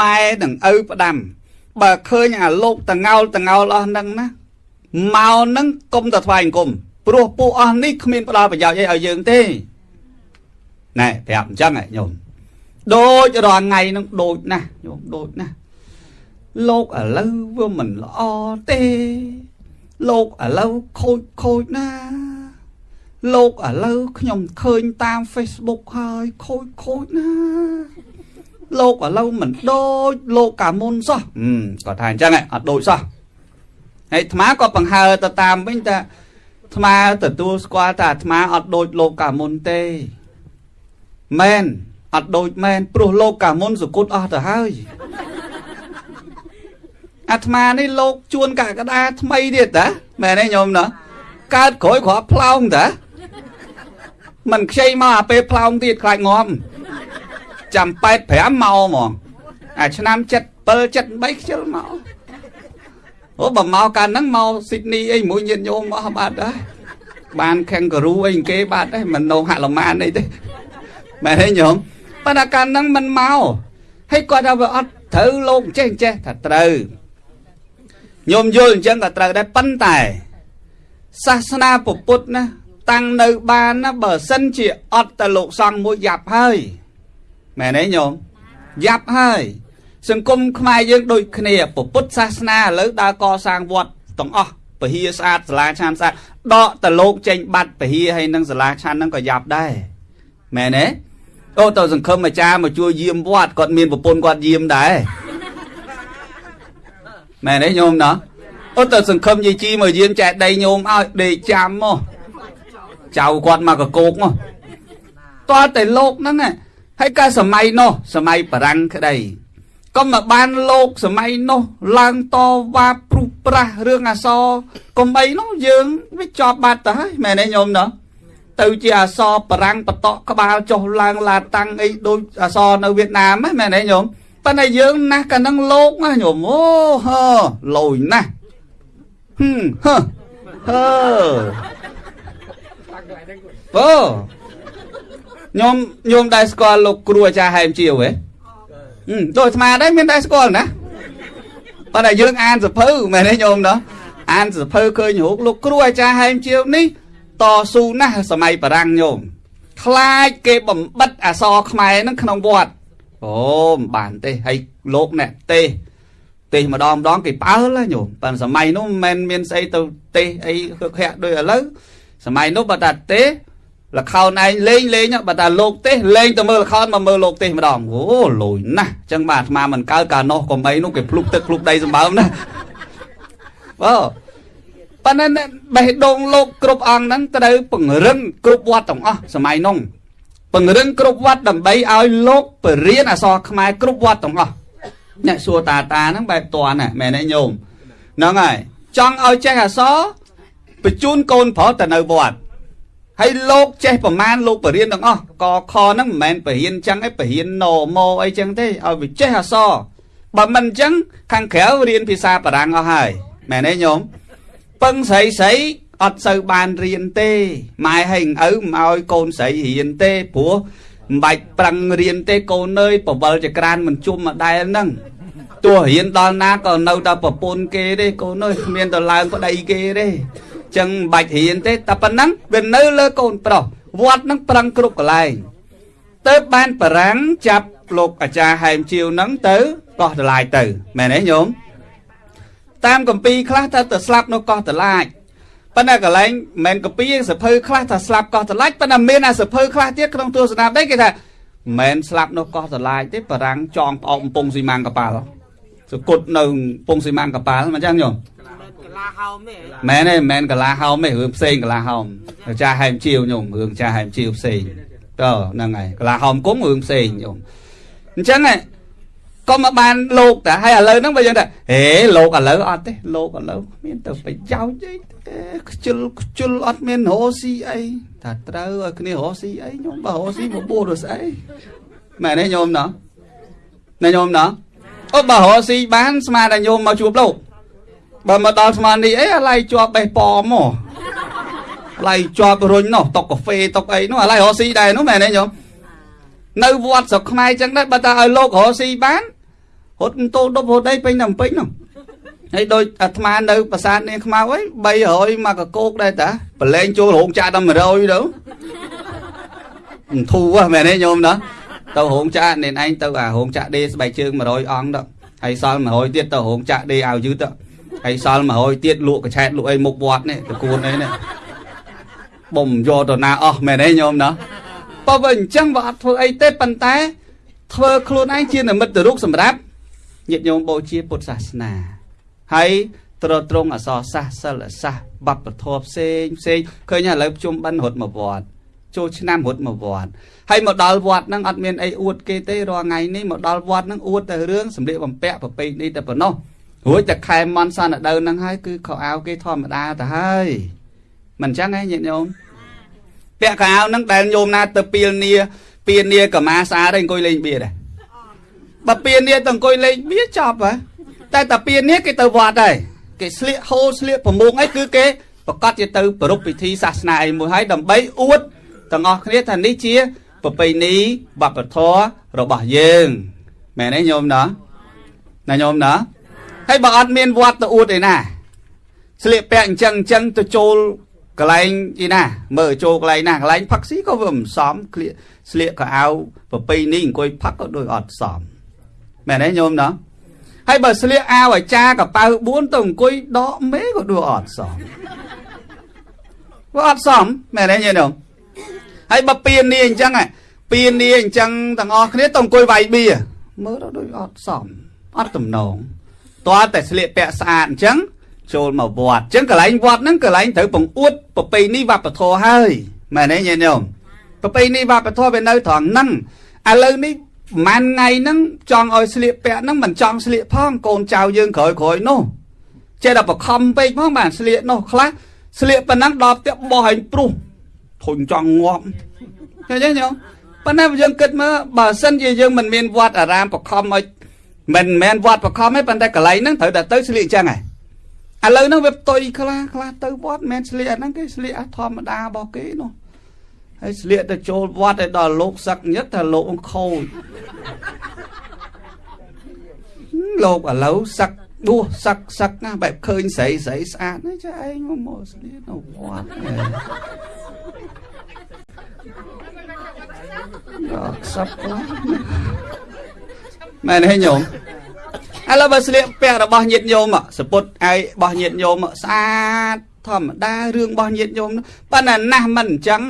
ម៉ែនឹងឪផ្ដាំ បើឃើញអាលោកតងោលតងោលអស់ហ្នឹងណាមកហ្នឹងកុំទៅថ្វាយអង្គម ព្រោះពួកអស់នេះគ្មានផ្ដល់ប្រយោជន៍អីឲ្យយើងទេណែប្រាប់អញ្ចឹងញោមដូចរាល់ថ្ងៃហ្នឹងដូចណាស់ញោមដូចណាស់លោកឥឡូវវាមិនល្អទេ លោកឥឡូវខូចខូចណា លោកឥឡូវខ្ញុំឃើញតាម Facebook ហើយខូចខូចណាលោកឥឡូវមិនដូចលោកកាមុនសោះគាត់ថាអញ្ចឹងអត់ដូចសោះហើយអាត្មាក៏បង្ហើទៅតាមវិញថា អាត្មាទទួលស្គាល់ថាអាត្មាអត់ដូចលោកកាមុនទេមែនអត់ដូចមែនព្រោះលោកកាមុនសគុតអស់ទៅហើយអាត្មានេះលោកជួនកកដាថ្មីទៀតតាមែនទេញោមណាកើតក្រោយគ្រាប់ផ្លោងតាមិនខ្ចីមកអាពេលផ្លោងទៀតខ្លាចងំចាំ85មកហ្មងអាឆ្នាំ77 78ខ្ជិលមក អូបើមកកាលហ្នឹងមកស៊ីដនីអីមួយញាតិញោមអស់បាត់ដែរបានខេងការូអីគេបាត់ដែរមិននៅហាក់លម៉ានអីទេមែនទេញោមប៉ុន្តែកាលហ្នឹងមិនមកហើយគាត់ថាវាអត់ត្រូវលោកចេះចេះថាត្រូវញោមយល់អញ្ចឹងក៏ត្រូវដែរប៉ុន្តែសាសនាពុទ្ធណាតាំងនៅបានណាបើសិនជាអត់តែលោកសង្ឃមួយយ៉ាប់ហើយមែនទេញោមយ៉ាប់ហើយ សង្គមខ្មែរយើងដូចគ្នាពុទ្ធសាសនាឥឡូវដើរកសាងវត្តទាំងអស់ពហិស្អាតសាលាឆានស្អាតដកតលោកចេញបាត់ពហិហើយនឹងសាលាឆានហ្នឹងក៏យ៉ាប់ដែរមែនទេអូទៅសង្ឃឹមអាចារ្យមកជួយយាមវត្តគាត់មានប្រពន្ធគាត់យាមដែរមែនទេញោមណោះអូទៅសង្ឃឹមយាយជីមកយាមចែកដីញោមឲ្យដេកចាំមកចៅគាត់មកកកោកមកតើតែលោកហ្នឹងហើយកាលសម័យនោះសម័យបារាំងក្តី ក៏មកបានលោកសម័យនោះឡើងតវ៉ាព្រុសប្រាស់រឿងអសរកុំអីនោះយើងវាជាប់បាត់ទៅហើយមែនទេញោមណោះទៅជាអសរបរាំងបតកក្បាលចុះឡើងឡាតាំងអីដូចអសរនៅវៀតណាមហ្នឹងមែនទេញោមប៉ុន្តែយើងណាស់កាលហ្នឹងលោកណាញោមអូហឺលយណាស់ហឹមហឺហឺអូញោមញោមដែរស្គាល់លោកគ្រូអាចារ្យហែមជាវហ៎ ដូចអាត្មាដែរមានដែរស្គាល់ណាប៉ុន្តែយើងអានសភៅមែនទេញោមណោះអានសភៅឃើញរូបលោកគ្រូអាចារ្យហែមជាវនេះតស៊ូណាស់សម័យបារាំងញោមខ្លាចគេបំបិតអសរខ្មែរនឹងក្នុងវត្តអូមិនបានទេហើយលោកអ្នកទេទេម្ដងម្ដងគេប៉ើលញោមប៉ុន្តែសម័យនោះមិនមែនមានស្អីទៅទេអីខឹកខាក់ដូចឥឡូវសម័យនោះបើតាទេ លខោនឯងលេងលេងបើតាលោកទេលេងទៅមើលលខោនមកមើលលោកទេម្ដងអូលួយណាស់អញ្ចឹងបាទអាត្មាមិនកើតកាលនោះកុំអីនោះគេភ្លុកទឹកភ្លុកដីសម្បើមណាអូប៉ុន្តែបេះដូងលោកគ្រប់អង្គហ្នឹងត្រូវពង្រឹងគ្រប់វត្តទាំងអស់សម័យនោះពង្រឹងគ្រប់វត្តដើម្បីឲ្យលោកបរៀនអសរខ្មែរគ្រប់វត្តទាំងអស់អ្នកសួរតាតាហ្នឹងបែបតន់មែនទេញោមហ្នឹងហើយចង់ឲ្យចេះអសរបញ្ជូនកូនប្រុសទៅនៅវត្ត ហើយលោកចេះប្រមាណលោកបរៀនទាំងអស់កខហ្នឹងមិនមែនបរៀនចឹងឯងបរៀនណូម៉ូអីចឹងទេឲ្យវាចេះអសរបើមិនចឹងខាងក្រៅរៀនភាសាបារាំងអស់ហើយមែនទេញោមពឹងស្រីស្រីអត់សូវបានរៀនទេម៉ែហើយឪមិនឲ្យកូនស្រីរៀនទេព្រោះមិនបាច់ប្រឹងរៀនទេកូនអើយបវលចក្រានមិនជុំមកដែរហ្នឹងទោះរៀនដល់ណាក៏នៅតែប្រពន្ធគេទេកូនអើយគ្មានទៅឡើងប្តីគេទេ ចឹងមិនបាច់រៀនទេតែប៉ុណ្ណឹងវានៅលើកូនប្រុសវត្តហ្នឹងប្រឹងគ្រប់កន្លែងទៅបានបរាំងចាប់លោកអាចារ្យហែមជាវហ្នឹងទៅកោះតឡាយទៅមែនទេញោមតាមកម្ពីខ្លះថាទៅស្លាប់នៅកោះតឡាចប៉ុន្តែកន្លែងមិនមែនកម្ពីសភៅខ្លះថាស្លាប់កោះតឡាចប៉ុន្តែមានអាសភៅខ្លះទៀតក្នុងទស្សនាដីគេថាមិនស្លាប់នៅកោះតឡាចទេបរាំងចងផ្អោកកំពង់ស៊ីម៉ាំងកប៉ាល់សគុតនៅកំពង់ស៊ីម៉ាំងកប៉ាល់មិនចឹងញោម ឡាហោមទេមែនទេមិនមែនកលាហោមទេរឿងផ្សេងកលាហោមចាស់ហែមជាវញោមរឿងចាស់ហែមជាវផ្សេងតើហ្នឹងហើយកលាហោមគុំរឿងផ្សេងញោមអញ្ចឹងក៏មកបានលោកតាហើយឥឡូវហ្នឹងបើយើងថាហេលោកឥឡូវអត់ទេលោកឥឡូវមានទៅប្រយោជន៍អីខ្ជិលខ្ជិលអត់មានរស់ស៊ីអីថាត្រូវឲ្យគ្នារស់ស៊ីអីញោមបើរស់ស៊ីមកបួសទៅស្អីមែនទេញោមណោះណាញោមណោះអូបើរស់ស៊ីបានស្មានតែញោមមកជួបលោក បើមកដល់ស្មាននេះអីអាឡៃជាប់បេះប៉មមកឡៃជាប់រុញនោះតុកកាហ្វេតុកអីនោះអាឡៃរស់ស៊ីដែរនោះមែនទេញោមនៅវត្តស្រុកខ្មែរចឹងដែរបើតាឲ្យលោករស់ស៊ីបានរត់តូដប់រត់អីពេញតែពេញនោះហើយដូចអាត្មានៅប្រាសាទនាងខ្មៅអី300មកកកោកដែរតាប្រឡែងចូលរោងចាក់ដល់100ទៅធូហ៎មែនទេញោមណាទៅរោងចាក់ nên ឯងទៅអារោងចាក់ដេស្បែកជើង100អង្គទៅហើយសល់100ទៀតទៅរោងចាក់ដេឲ្យយឺតទៅ ហើយសល់100ទៀតលក់កឆែតលក់អីមុខវត្តនេះតគួនអីនេះបំយកទៅណាអស់មែនទេញោមណាបើបើអញ្ចឹងបើអត់ធ្វើអីទេប៉ុន្តែ ធ្វើខ្លួនឯងជានិមិត្តរូបសម្រាប់ញាតិញោមបូជាពុទ្ធសាសនាហើយត្រត្រង់អសរសាសសិលសាសបបធរផ្សេងផ្សេងឃើញឥឡូវជុំបិណ្ឌរត់មកវត្តចូលឆ្នាំរត់មកវត្តហើយមកដល់វត្តហ្នឹងអត់មានអីអួតគេទេរាល់ថ្ងៃនេះមកដល់វត្តហ្នឹងអួតតែរឿងសម្លៀកបំពាក់ប្រពៃនេះតែប៉ុណ្ណោះ រួចតែខែមន់សនដៅហ្នឹងហើយគឺខោអាវគេធម្មតាទៅហើយមិនអញ្ចឹងហ៎ញាតិញោមពាក់ខោអាវហ្នឹងដែលញោមណាទៅពីលនីពៀនីកម្មាស្អាតហើយអង្គុយលេងបៀដែរបើពៀនីទៅអង្គុយលេងបៀចប់ហ៎តែតាពៀនីគេទៅវត្តហើយគេស្លៀកហូលស្លៀកប្រមងអីគឺគេប្រកាសជាទៅប្រពៃពិធីសាសនាអីមួយហើយដើម្បីអួតទាំងអស់គ្នាថានេះជាប្រពៃណីវប្បធម៌របស់យើងមែនទេញោមណាណាញោមណា ហើយបើអត់មានវត្តទៅអួតឯណាស្លៀកពាក់អញ្ចឹងអញ្ចឹងទៅចូលកន្លែងអីណា មើលចូលកន្លែងណាកន្លែងផឹកស៊ីក៏វាមិនសមក្លៀកស្លៀកកៅអៅប្រពៃនេះអង្គុយផឹកក៏ដូចអត់សមមែនទេញោមណាហើយបើស្លៀកអាវអាចារកប៉ៅ4ទៅអង្គុយដកមេក៏ដូចអត់សមវាអត់សមមែនទេញោមហើយបើពៀននេះអញ្ចឹងពៀននេះអញ្ចឹងទាំងអស់គ្នាទៅអង្គុយវាយបៀមើលទៅដូចអត់សមអត់ទំនង តើតែស្លៀកពាក់ស្អាតអញ្ចឹងចូលមកវត្តអញ្ចឹងកន្លែងវត្តហ្នឹងកន្លែងត្រូវបង្អួតប្រពៃណីវប្បធម៌ហើយមែនទេញាតិញោមប្រពៃណីវប្បធម៌វានៅត្រង់ហ្នឹងឥឡូវនេះប្រហែលថ្ងៃហ្នឹងចង់ឲ្យស្លៀកពាក់ហ្នឹងមិនចង់ស្លៀកផងកូនចៅយើងក្រោយក្រោយនោះចេះតែបខំពេកផងបានស្លៀកនោះខ្លះស្លៀកប៉ុណ្ណឹងដល់ផ្ទះបោះឲ្យព្រុសធុញចង់ងាប់ឃើញទេញោមប៉ុន្តែយើងគិតមើលបើសិនជាយើងមិនមានវត្តអារាមបខំឲ្យ មិនមែនវត្តបខំទេប៉ុន្តែកន្លែងហ្នឹងត្រូវតែទៅស្លៀកអញ្ចឹងហ៎ឥឡូវហ្នឹងវាផ្ទុយខ្លះខ្លះទៅវត្តមិនមែនស្លៀកអាហ្នឹងគេស្លៀកធម្មតារបស់គេនោះហើយស្លៀកទៅចូលវត្តឲ្យដល់លោកសឹកញឹកថាលោកខូចលោកឥឡូវសឹកដួសសឹកសឹកណាបែបឃើញស្រីស្រីស្អាតណាចាឯងមកមកស្លៀកនៅវត្តដល់ខ្សឹបខ្លះ មែនទេញោមឥឡូវបើស្លៀកពាក់របស់ញាតិញោមសពុតអាយរបស់ញាតិញោមស្អាតធម្មតារឿងរបស់ញាតិញោមប៉ុន្តែណាស់មិនអញ្ចឹង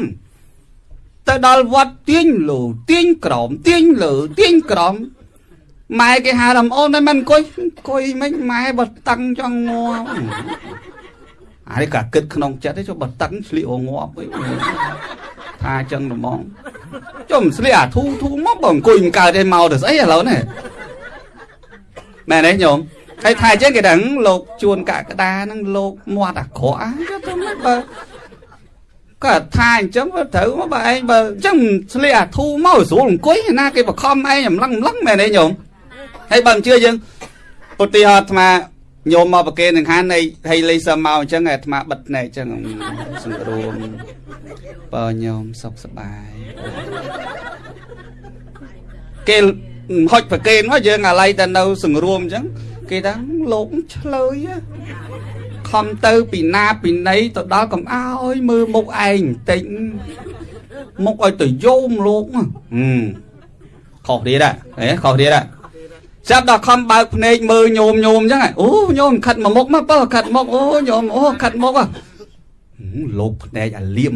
ទៅដល់វត្តទាញលូទាញក្រោមទាញលើទាញក្រោមម៉ែគេហៅរំអូនតែមិនអង្គុយអង្គុយមិនម៉ែបើតឹងចង់ងាប់អានេះក៏គិតក្នុងចិត្តទេចុះបើតឹងស្លៀកងាប់វិញ ថាអញ្ចឹងហ្មងចុះមិនស្លៀកអាធូធូមកបើអង្គុយមិនកើតទេមកទៅស្អីឥឡូវនេះមែនទេញោមហើយថាអញ្ចឹងគេដឹងលោកជួនកក្តាហ្នឹងលោកមាត់អាក្រក់អាទៅមិនបើក៏ថាអញ្ចឹងបើត្រូវមកបើឯងបើអញ្ចឹងស្លៀកអាធូមកស្រួលអង្គុយណាគេបខំឯងអំឡឹងអំឡឹងមែនទេញោមហើយបើមិនជឿយើងឧទាហរណ៍អាត្មា ញោមមកប្រគេនឹងខាននៃហើយលេសមកអញ្ចឹងអាត្មាបិទភ្នែកអញ្ចឹងសង្រួមបើញោមសុខសប្បាយគេហុចប្រគេនមកយើងអាឡ័យតែនៅសង្រួមអញ្ចឹងគេថាលោកឆ្លើយខំទៅពីណាពីណីទៅដល់កំអើយមើលមុខឯងបន្តិចមុខឲ្យទៅយោមលោកហឹមខុសទៀតហ៎ខុសទៀតហ៎ ចាប់ដល់ខំបើកភ្នែកមើលញោមញោមអញ្ចឹងអូញោមខិតមកមុខមកបើខិតមុខអូញោមអូខិតមុខលោកភ្នែកអាលៀម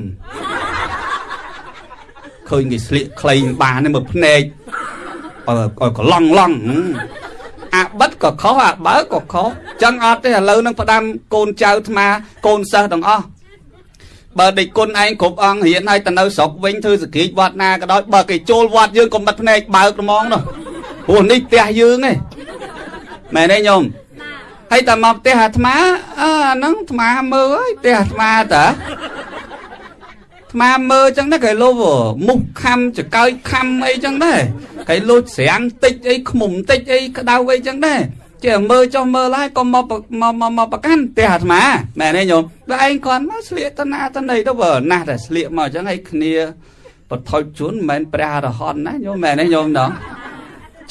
ឃើញគេស្លៀកខ្លីបានមើលភ្នែកឲ្យកឡង់ឡង់អាបិតក៏ខុសអាបើក៏ខុសចឹងអត់ទេឥឡូវនឹងផ្ដាំកូនចៅថ្មកូនសិស្សទាំងអស់បើដេចគុណឯងគ្រប់អង្គរៀនឲ្យទៅនៅស្រុកវិញធ្វើសក្តិវត្តណាក៏ដោយបើគេចូលវត្តយើងកុំបិទភ្នែកបើកហ្មងនោះ ព្រោះនេះផ្ទះយើងឯងមែនទេញោមហើយតែមកផ្ទះអាត្មាអើអាហ្នឹងអាត្មាមើលហើយផ្ទះអាត្មាតាអាមើលចឹងដែរគេលោមុខខំចកើយខំអីចឹងដែរគេលូចស្រាំងតិចអីខ្មុំតិចអីក្តៅអីចឹងដែរចេះមើលចុះមើលហើយកុំមកមកមកប្រកាន់ផ្ទះអាត្មាមែនទេញោមតែឯងគ្រាន់មកស្លៀកតណាតណីទៅបើណាស់តែស្លៀកមកចឹងឲ្យគ្នាបថុចជូនមិនមែនព្រះអរហន្តណាញោមមែនទេញោមណោះ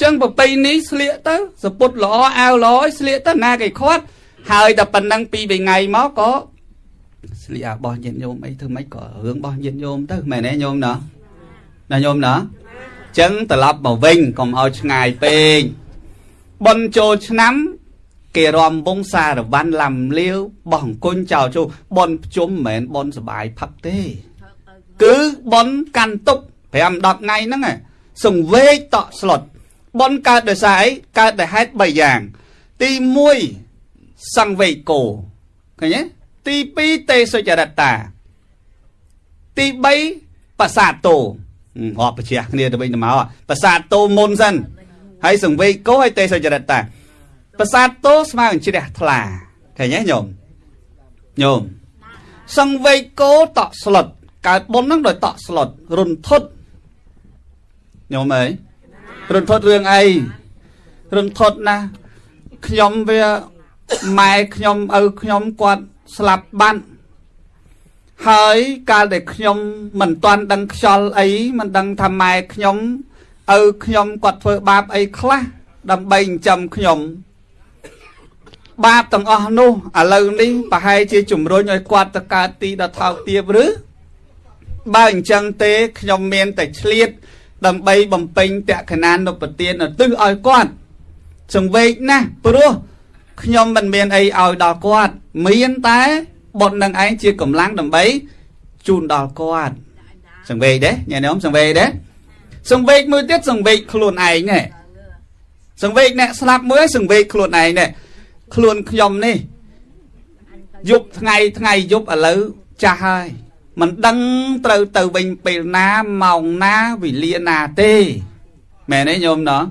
ចឹងប្រពៃនេះស្លៀកទៅសពុតល្អអាវល្អស្លៀកទៅណាគេខាត់ហើយតែប៉ុណ្ណឹងពីរថ្ងៃមកក៏ស្លៀកអាបោះញាតិញោមអីធ្វើម៉េចក៏រឿងរបស់ញាតិញោមទៅមែនទេញោមណាណាញោមណាចឹងត្រឡប់មកវិញកុំឲ្យឆ្ងាយពេកបនចូលឆ្នាំគេរំវងសារវ័នឡាំលាវបោះអង្គុញចោលចូលបនភ្ជុំមិនមែនបនសបាយផឹកទេ គឺបនកាន់ទុក5 10ថ្ងៃហ្នឹងសង្វេកតក់ស្លុត បនកើតដោយសារអីកើតដោយហេតុ3យ៉ាង ទី1សង្វេកោឃើញទេទី2ទេសុចរិតា ទី3ប្រាសាទតោរាប់បញ្ជាគ្នាទៅវិញទៅមកប្រាសាទតោមុនសិនហើយសង្វេគោហើយទេសចរិតតាប្រាសាទតោស្មើនឹងជ្រះថ្លាឃើញទេញោមញោមសង្វេគោតក់ស្លុតកើតបុណ្យហ្នឹងដោយតក់ស្លុតរុនធុតញោមអើយ រុនធុតរឿងអីរុនធុតណាខ្ញុំវាម៉ែខ្ញុំឪខ្ញុំគាត់ស្លាប់បាត់ហើយកាលដែលខ្ញុំមិនទាន់ដឹងខ្យល់អីមិនដឹងថាម៉ែខ្ញុំឪខ្ញុំគាត់ធ្វើបាបអីខ្លះដើម្បីចិញ្ចឹមខ្ញុំបាបទាំងអស់នោះឥឡូវនេះប្រហែលជាជំរុញឲ្យគាត់ទៅកើតទីដ៏ថោកទាបឬបើអញ្ចឹងទេខ្ញុំមានតែឆ្លៀត ដើម្បីបំពេញតក្កណានុបទានឧទ្ទិសឲ្យគាត់សង្វេកណាស់ព្រោះខ្ញុំមិនមានអីឲ្យដល់គាត់ មានតែបុណ្យនឹងឯងជាកម្លាំងដើម្បីជូនដល់គាត់សង្វេកទេញ៉ែខ្ញុំសង្វេកទេសង្វេកមួយទៀតសង្វេកខ្លួនឯងនេះសង្វេកអ្នកស្លាប់មួយសង្វេកខ្លួនឯងនេះខ្លួនខ្ញុំនេះយប់ថ្ងៃថ្ងៃយប់ឥឡូវចាស់ហើយ មិនដឹងត្រូវទៅវិញពេលណាម៉ោងណាវេលាណាទេមែនទេញោមណោះ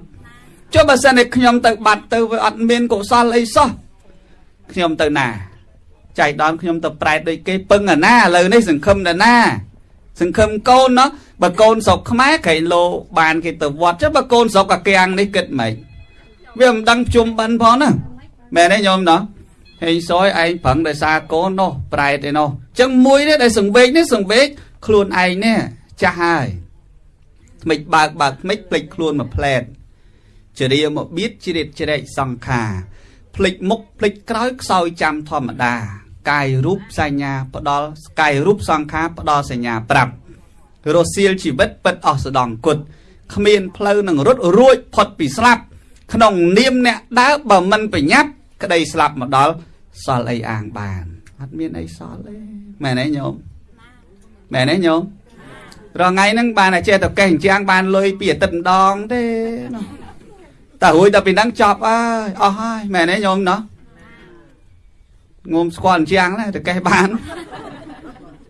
ចុះបើសិនតែខ្ញុំទៅបាត់ទៅវាអត់មានកុសលអីសោះខ្ញុំទៅណាចៃដនខ្ញុំទៅប្រែតដូចគេពឹងអាណាឥឡូវនេះសង្ឃឹមដល់ណា សង្ឃឹមកូនណោះបើកូនស្រុកខ្មែរក្រែងលោបានគេទៅវត្តចុះបើកូនស្រុកអាកៀងនេះគិតម៉េចវាមិនដឹងជុំបិណ្ឌផងណាមែនទេញោមណោះ ហេងសយឯងប្រឹងដោយសារកូននោះប្រែតឯនោះអញ្ចឹងមួយនេះដែលសង្វេកនេះសង្វេកខ្លួនឯងនេះចាស់ហើយថ្មិចបើកបើកថ្មិចភ្លេចខ្លួនមកផ្លែតចរិយាមកបៀតជ្រៀតជ្រែកសង្ខាភ្លេចមុខភ្លេចក្រោយខ្សោយចាំធម្មតា កាយរូបសញ្ញាផ្ដល់កាយរូបសង្ខារផ្ដល់សញ្ញាប្រាប់រសៀលជីវិតពិតអស់ស្ដង់គុតគ្មានផ្លូវនឹងរត់រួចផុតពីស្លាប់ក្នុងនាមអ្នកដើរបើមិនប្រញាប់ ក្តីស្លាប់មកដល់សល់អីអាងបានអត់មានអីសល់ទេមែនទេញោមមែនទេញោមរងថ្ងៃហ្នឹងបានតែចេះតែកេះអញ្ចាំងបានលុយពីអាទិត្យម្ដងទេនោះតែរួចដល់ពីហ្នឹងចប់អើយអស់ហើយមែនទេញោមណោះងុំស្គាល់អញ្ចាំងណាតែកេះបាន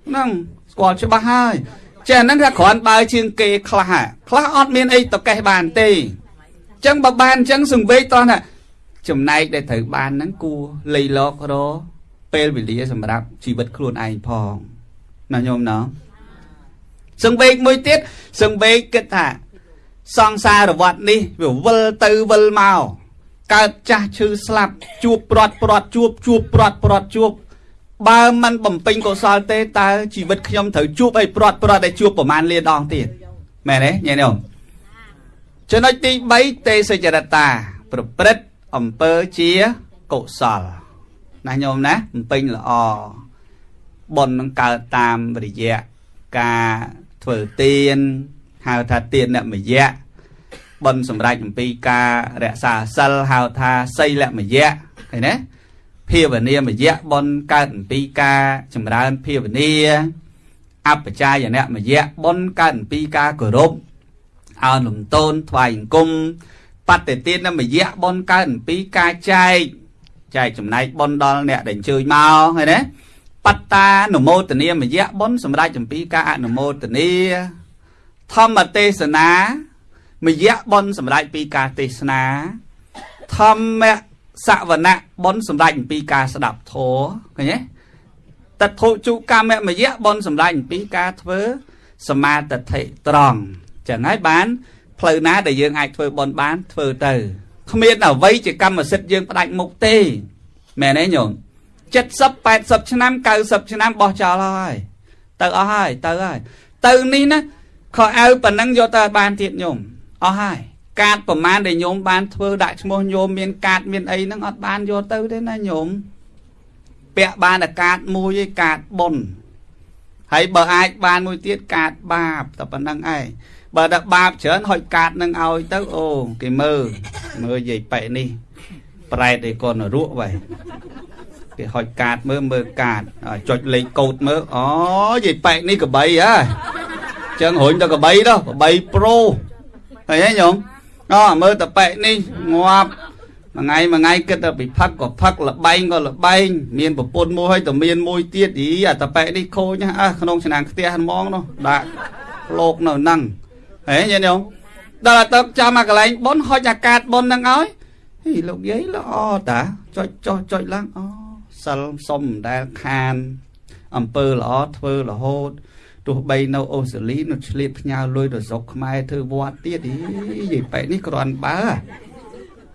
ហ្នឹងស្គាល់ច្បាស់ហើយចេះហ្នឹងថាគ្រាន់បើជាងគេខ្លះខ្លះអត់មានអីទៅកេះបានទេអញ្ចឹងបើបានអញ្ចឹងសង្វេកតោះណា ចំណែកដែលត្រូវបានហ្នឹងគួរលៃលករពេលវេលាសម្រាប់ជីវិតខ្លួនឯងផងណាញោមណោះសង្វេកមួយទៀតសង្វេកគិតថាសង្សារវត្តនេះវាវិលទៅវិលមកកើតចាស់ឈឺស្លាប់ជួបព្រាត់ព្រាត់ជួបជួបព្រាត់ព្រាត់ជួបបើមិនបំពេញកុសលទេតើជីវិតខ្ញុំត្រូវជួបអីព្រាត់ព្រាត់ឲ្យជួបប្រមាណលានដងទៀតមែនទេញ៉ែនេះចំណុចទី3ទេសចរតាប្រព្រឹត្ត អំពើជាកុសលណាញោមណាបំពេញល្អបុណ្យនឹងកើតតាមរយៈការធ្វើទានហៅថាទានអ្នកមយៈបុណ្យសម្រាប់អំពីការរក្សាសិលហៅថាសីលមយៈឃើញទេភាវនាមយៈបុណ្យកើតអំពីការចម្រើនភាវនាអបជាយនៈមយៈបុណ្យកើតអំពីការគោរពអោនលំតូនថ្វាយអង្គម បតិទានមយៈបុណ្យកើតអំពីការចែកចែកចំណែកបុណ្យដល់អ្នកដែលអញ្ជើញមកឃើញទេបត្តានុមោទនាមយៈបុណ្យសម្រាប់អំពីការអនុមោទនាធម្មទេសនាមយៈបុណ្យសម្រាប់ពីការទេសនា ធម្មសវណៈបុណ្យសម្រាប់អំពីការស្ដាប់ធម៌ឃើញទេតថុជកម្មមយៈបុណ្យសម្រាប់អំពីការធ្វើសមាទិដ្ឋិត្រង់ចឹងហើយបាន ផ្លូវណាដែលយើងអាចធ្វើបន់បានធ្វើទៅគ្មានអ្វីជាកម្មសិទ្ធិយើងផ្ដាច់មុខទេមែនទេញោម70 80ឆ្នាំ90ឆ្នាំបោះចោលហើយទៅអស់ហើយទៅហើយទៅនេះណាខោអាវប៉ុណ្ណឹងយកទៅបានទៀតញោមអស់ហើយកាតប្រមាណដែលញោមបានធ្វើដាក់ឈ្មោះញោមមានកាតមានអីហ្នឹងអត់បានយកទៅទេណាញោមពាក់បានតែកាតមួយឯកាតបុនហើយបើអាចបានមួយទៀតកាតបាបតែប៉ុណ្្នឹងឯង បើដាក់បាបច្រើនហុចកាតនឹងឲ្យទៅអូគេមើលមើលយាយប៉ែនេះប្រែតឯកូនរក់វ៉ៃគេហុចកាតមើលមើលកាតចុចលេខកូដមើលអូយាយប៉ែនេះកបីហ៎ចឹងរុញទៅកបីដោះកបីប្រូឃើញទេញោមអូមើលតប៉ែនេះងាប់មួយថ្ងៃមួយថ្ងៃគិតទៅពីផឹកក៏ផឹកលបែងក៏លបែងមានប្រពន្ធមួយហើយតមានមួយទៀតអីអាតប៉ែនេះខូចអើក្នុងឆ្នាំងខ្ទះហ្មងនោះដាក់លោកនៅហ្នឹង ហេញាតិញោមដល់ទៅចាំមកកន្លែងប៉ុនហុចអាកាសប៉ុនហ្នឹងឲ្យហីលោកយាយល្អតាចុចចុះចុចឡើងអូសិលសុំមិនដែលខានអំពើល្អធ្វើរហូតទោះបីនៅអូស្ត្រាលីនៅឆ្លៀតផ្ញើលុយទៅស្រុកខ្មែរធ្វើវត្តទៀតអីយាយប៉ែនេះគ្រាន់បើ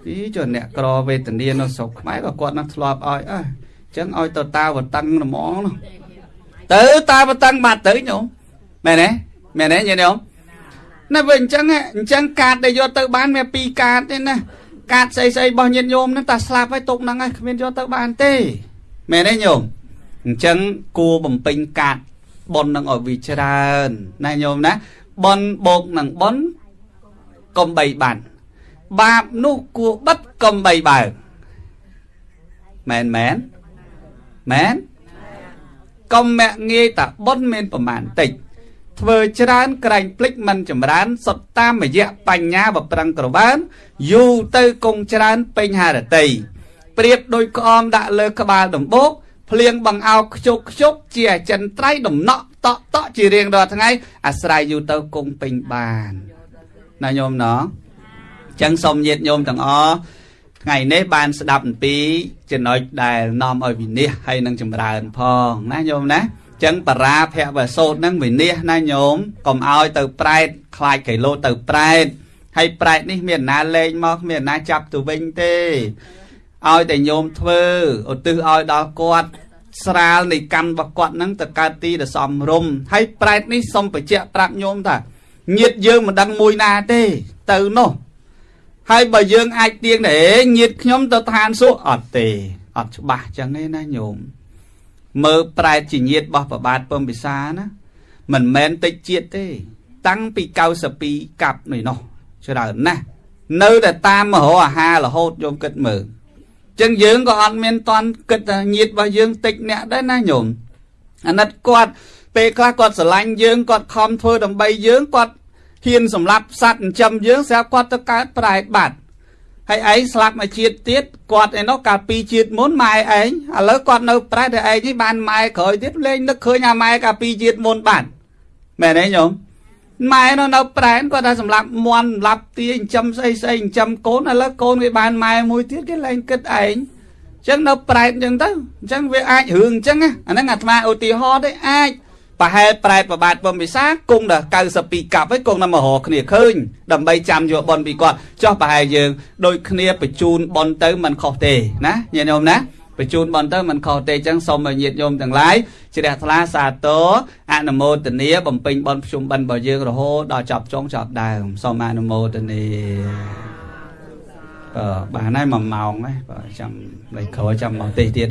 អីចុះអ្នកក្រវេទនានៅស្រុកខ្មែរក៏គាត់នឹងធ្លាប់ឲ្យអើអញ្ចឹងឲ្យទៅតាវតឹងហ្មងនោះទៅតាវតឹងបាត់ទៅញោមមែនទេមែនទេញោម ណាវិញអញ្ចឹងអញ្ចឹងកាតដែលយកទៅបានមានពីរកាតទេណាកាតស្អីស្អីរបស់ញាតិញោមហ្នឹងតាស្លាប់ហើយទុកហ្នឹងហើយគ្មានយកទៅបានទេមែនទេញោមអញ្ចឹងគួរបំពេញកាតប៉ុននឹងឲ្យវាច្រើនណាញោមណាប៉ុនបោកនឹងប៉ុនកុំបីបានបាបនោះគួរបិទកុំបីបើមែនមែនមែនកុំមាក់ងាយតាប៉ុនមានប្រមាណតិច ធ្វើច្រើនក្រែងភ្លេចមិនចម្រើនសុទ្ធតាមរយៈបញ្ញាបប្រឹងក្របានយូរទៅគង់ច្រើនពេញហារតីប្រៀបដូចក្អមដាក់លើក្បាលដំបូកភ្លៀងបង្អោខ្ជុកខ្ជុកជាអចិន្ត្រៃយ៍ដំណក់តក់តក់ជារៀងរាល់ថ្ងៃអាស្រ័យយូរទៅគង់ពេញបានណាញោមណោះចឹងសូមញាតញោមទាំងអស់ថ្ងៃនេះបានស្ដាប់អំពីចំណុចដែលនាំឲ្យវិនិច្ឆ័យហើយនឹងចម្រើនផងណាញោមណា ចឹងបរាភវសោតហ្នឹងវិនិច្ឆ័យណាញោមកុំឲ្យទៅប្រែតខ្លាចកៃឡូទៅប្រែតហើយប្រែតនេះមានណាលេងមកមានណាចាប់ទៅវិញទេឲ្យតែញោមធ្វើឧទ្ទិសឲ្យដល់គាត់ស្រាលនៃកម្មរបស់គាត់ហ្នឹងទៅកើតទីដែលសមរម្យហើយប្រែតនេះសុំបញ្ជាក់ប្រាប់ញោមថាញាតយើងមិនដឹងមួយណាទេទៅនោះហើយបើយើងអាចទៀងដែរញាតខ្ញុំទៅឋានសួគ៌អត់ទេអត់ច្បាស់ចឹងទេណាញោម មើលប្រែតជាញាតរបស់ប្របាទពំពិសាណាមិនមែនតិចជាតិទេ តាំងពី92កាប់នេះនោះច្រើនណាស់នៅតែតាមមហោអាហាររហូតយកគិតមើលចឹងយើងក៏អត់មានតន់គិតថាញាតរបស់យើងតិចអ្នកដែរណាញោមអាណិតគាត់ពេលខ្លះគាត់ស្រឡាញ់យើងគាត់ខំធ្វើដើម្បីយើងគាត់ហ៊ានសម្លាប់សត្វចិញ្ចឹមយើងស្រាប់គាត់ទៅកើតប្រែបាត់ ហើយឯងស្លាប់មកជាតិទៀតគាត់ឯនោះកាលពីជាតិមុនម៉ែឯងឥឡូវគាត់នៅប្រែតែឯងនេះបានម៉ែក្រោយទៀតលេងនឹកឃើញអាម៉ែកាលពីជាតិមុនបានមែនទេញោមម៉ែនៅនៅប្រែនគាត់ថាសម្រាប់មន់សម្រាប់ទាចិញ្ចឹមស្អីស្អីចិញ្ចឹមកូនឥឡូវកូនវាបានម៉ែមួយទៀតគេលែងគិតឯងអញ្ចឹងនៅប្រែតអញ្ចឹងទៅអញ្ចឹងវាអាចរឿងអញ្ចឹងអាហ្នឹងអាត្មាឧទាហរណ៍ទេអាច ប្រហែលប្រែតប្របាទបំពិសាគង់ដល់92កាប់ហើយគង់ដល់មករកគ្នាឃើញដើម្បីចាំយកបនពីគាត់ចោះប្រហែលយើងដូចគ្នាបញ្ជូនបនទៅមិនខុសទេណាញាតិញោមណាបញ្ជូនបនទៅមិនខុសទេអញ្ចឹងសូមឲ្យញាតិញោមទាំងឡាយជ្រះថ្លាសាទរអនុមោទនាបំពេញបនភ្ជុំបិណ្ឌរបស់យើងរហូតដល់ចប់ចុងចប់ដើមសូមអនុមោទនាបាទបានហើយ1ម៉ោងហើយបាទចាំលេខក្រោយចាំមកទេសទៀត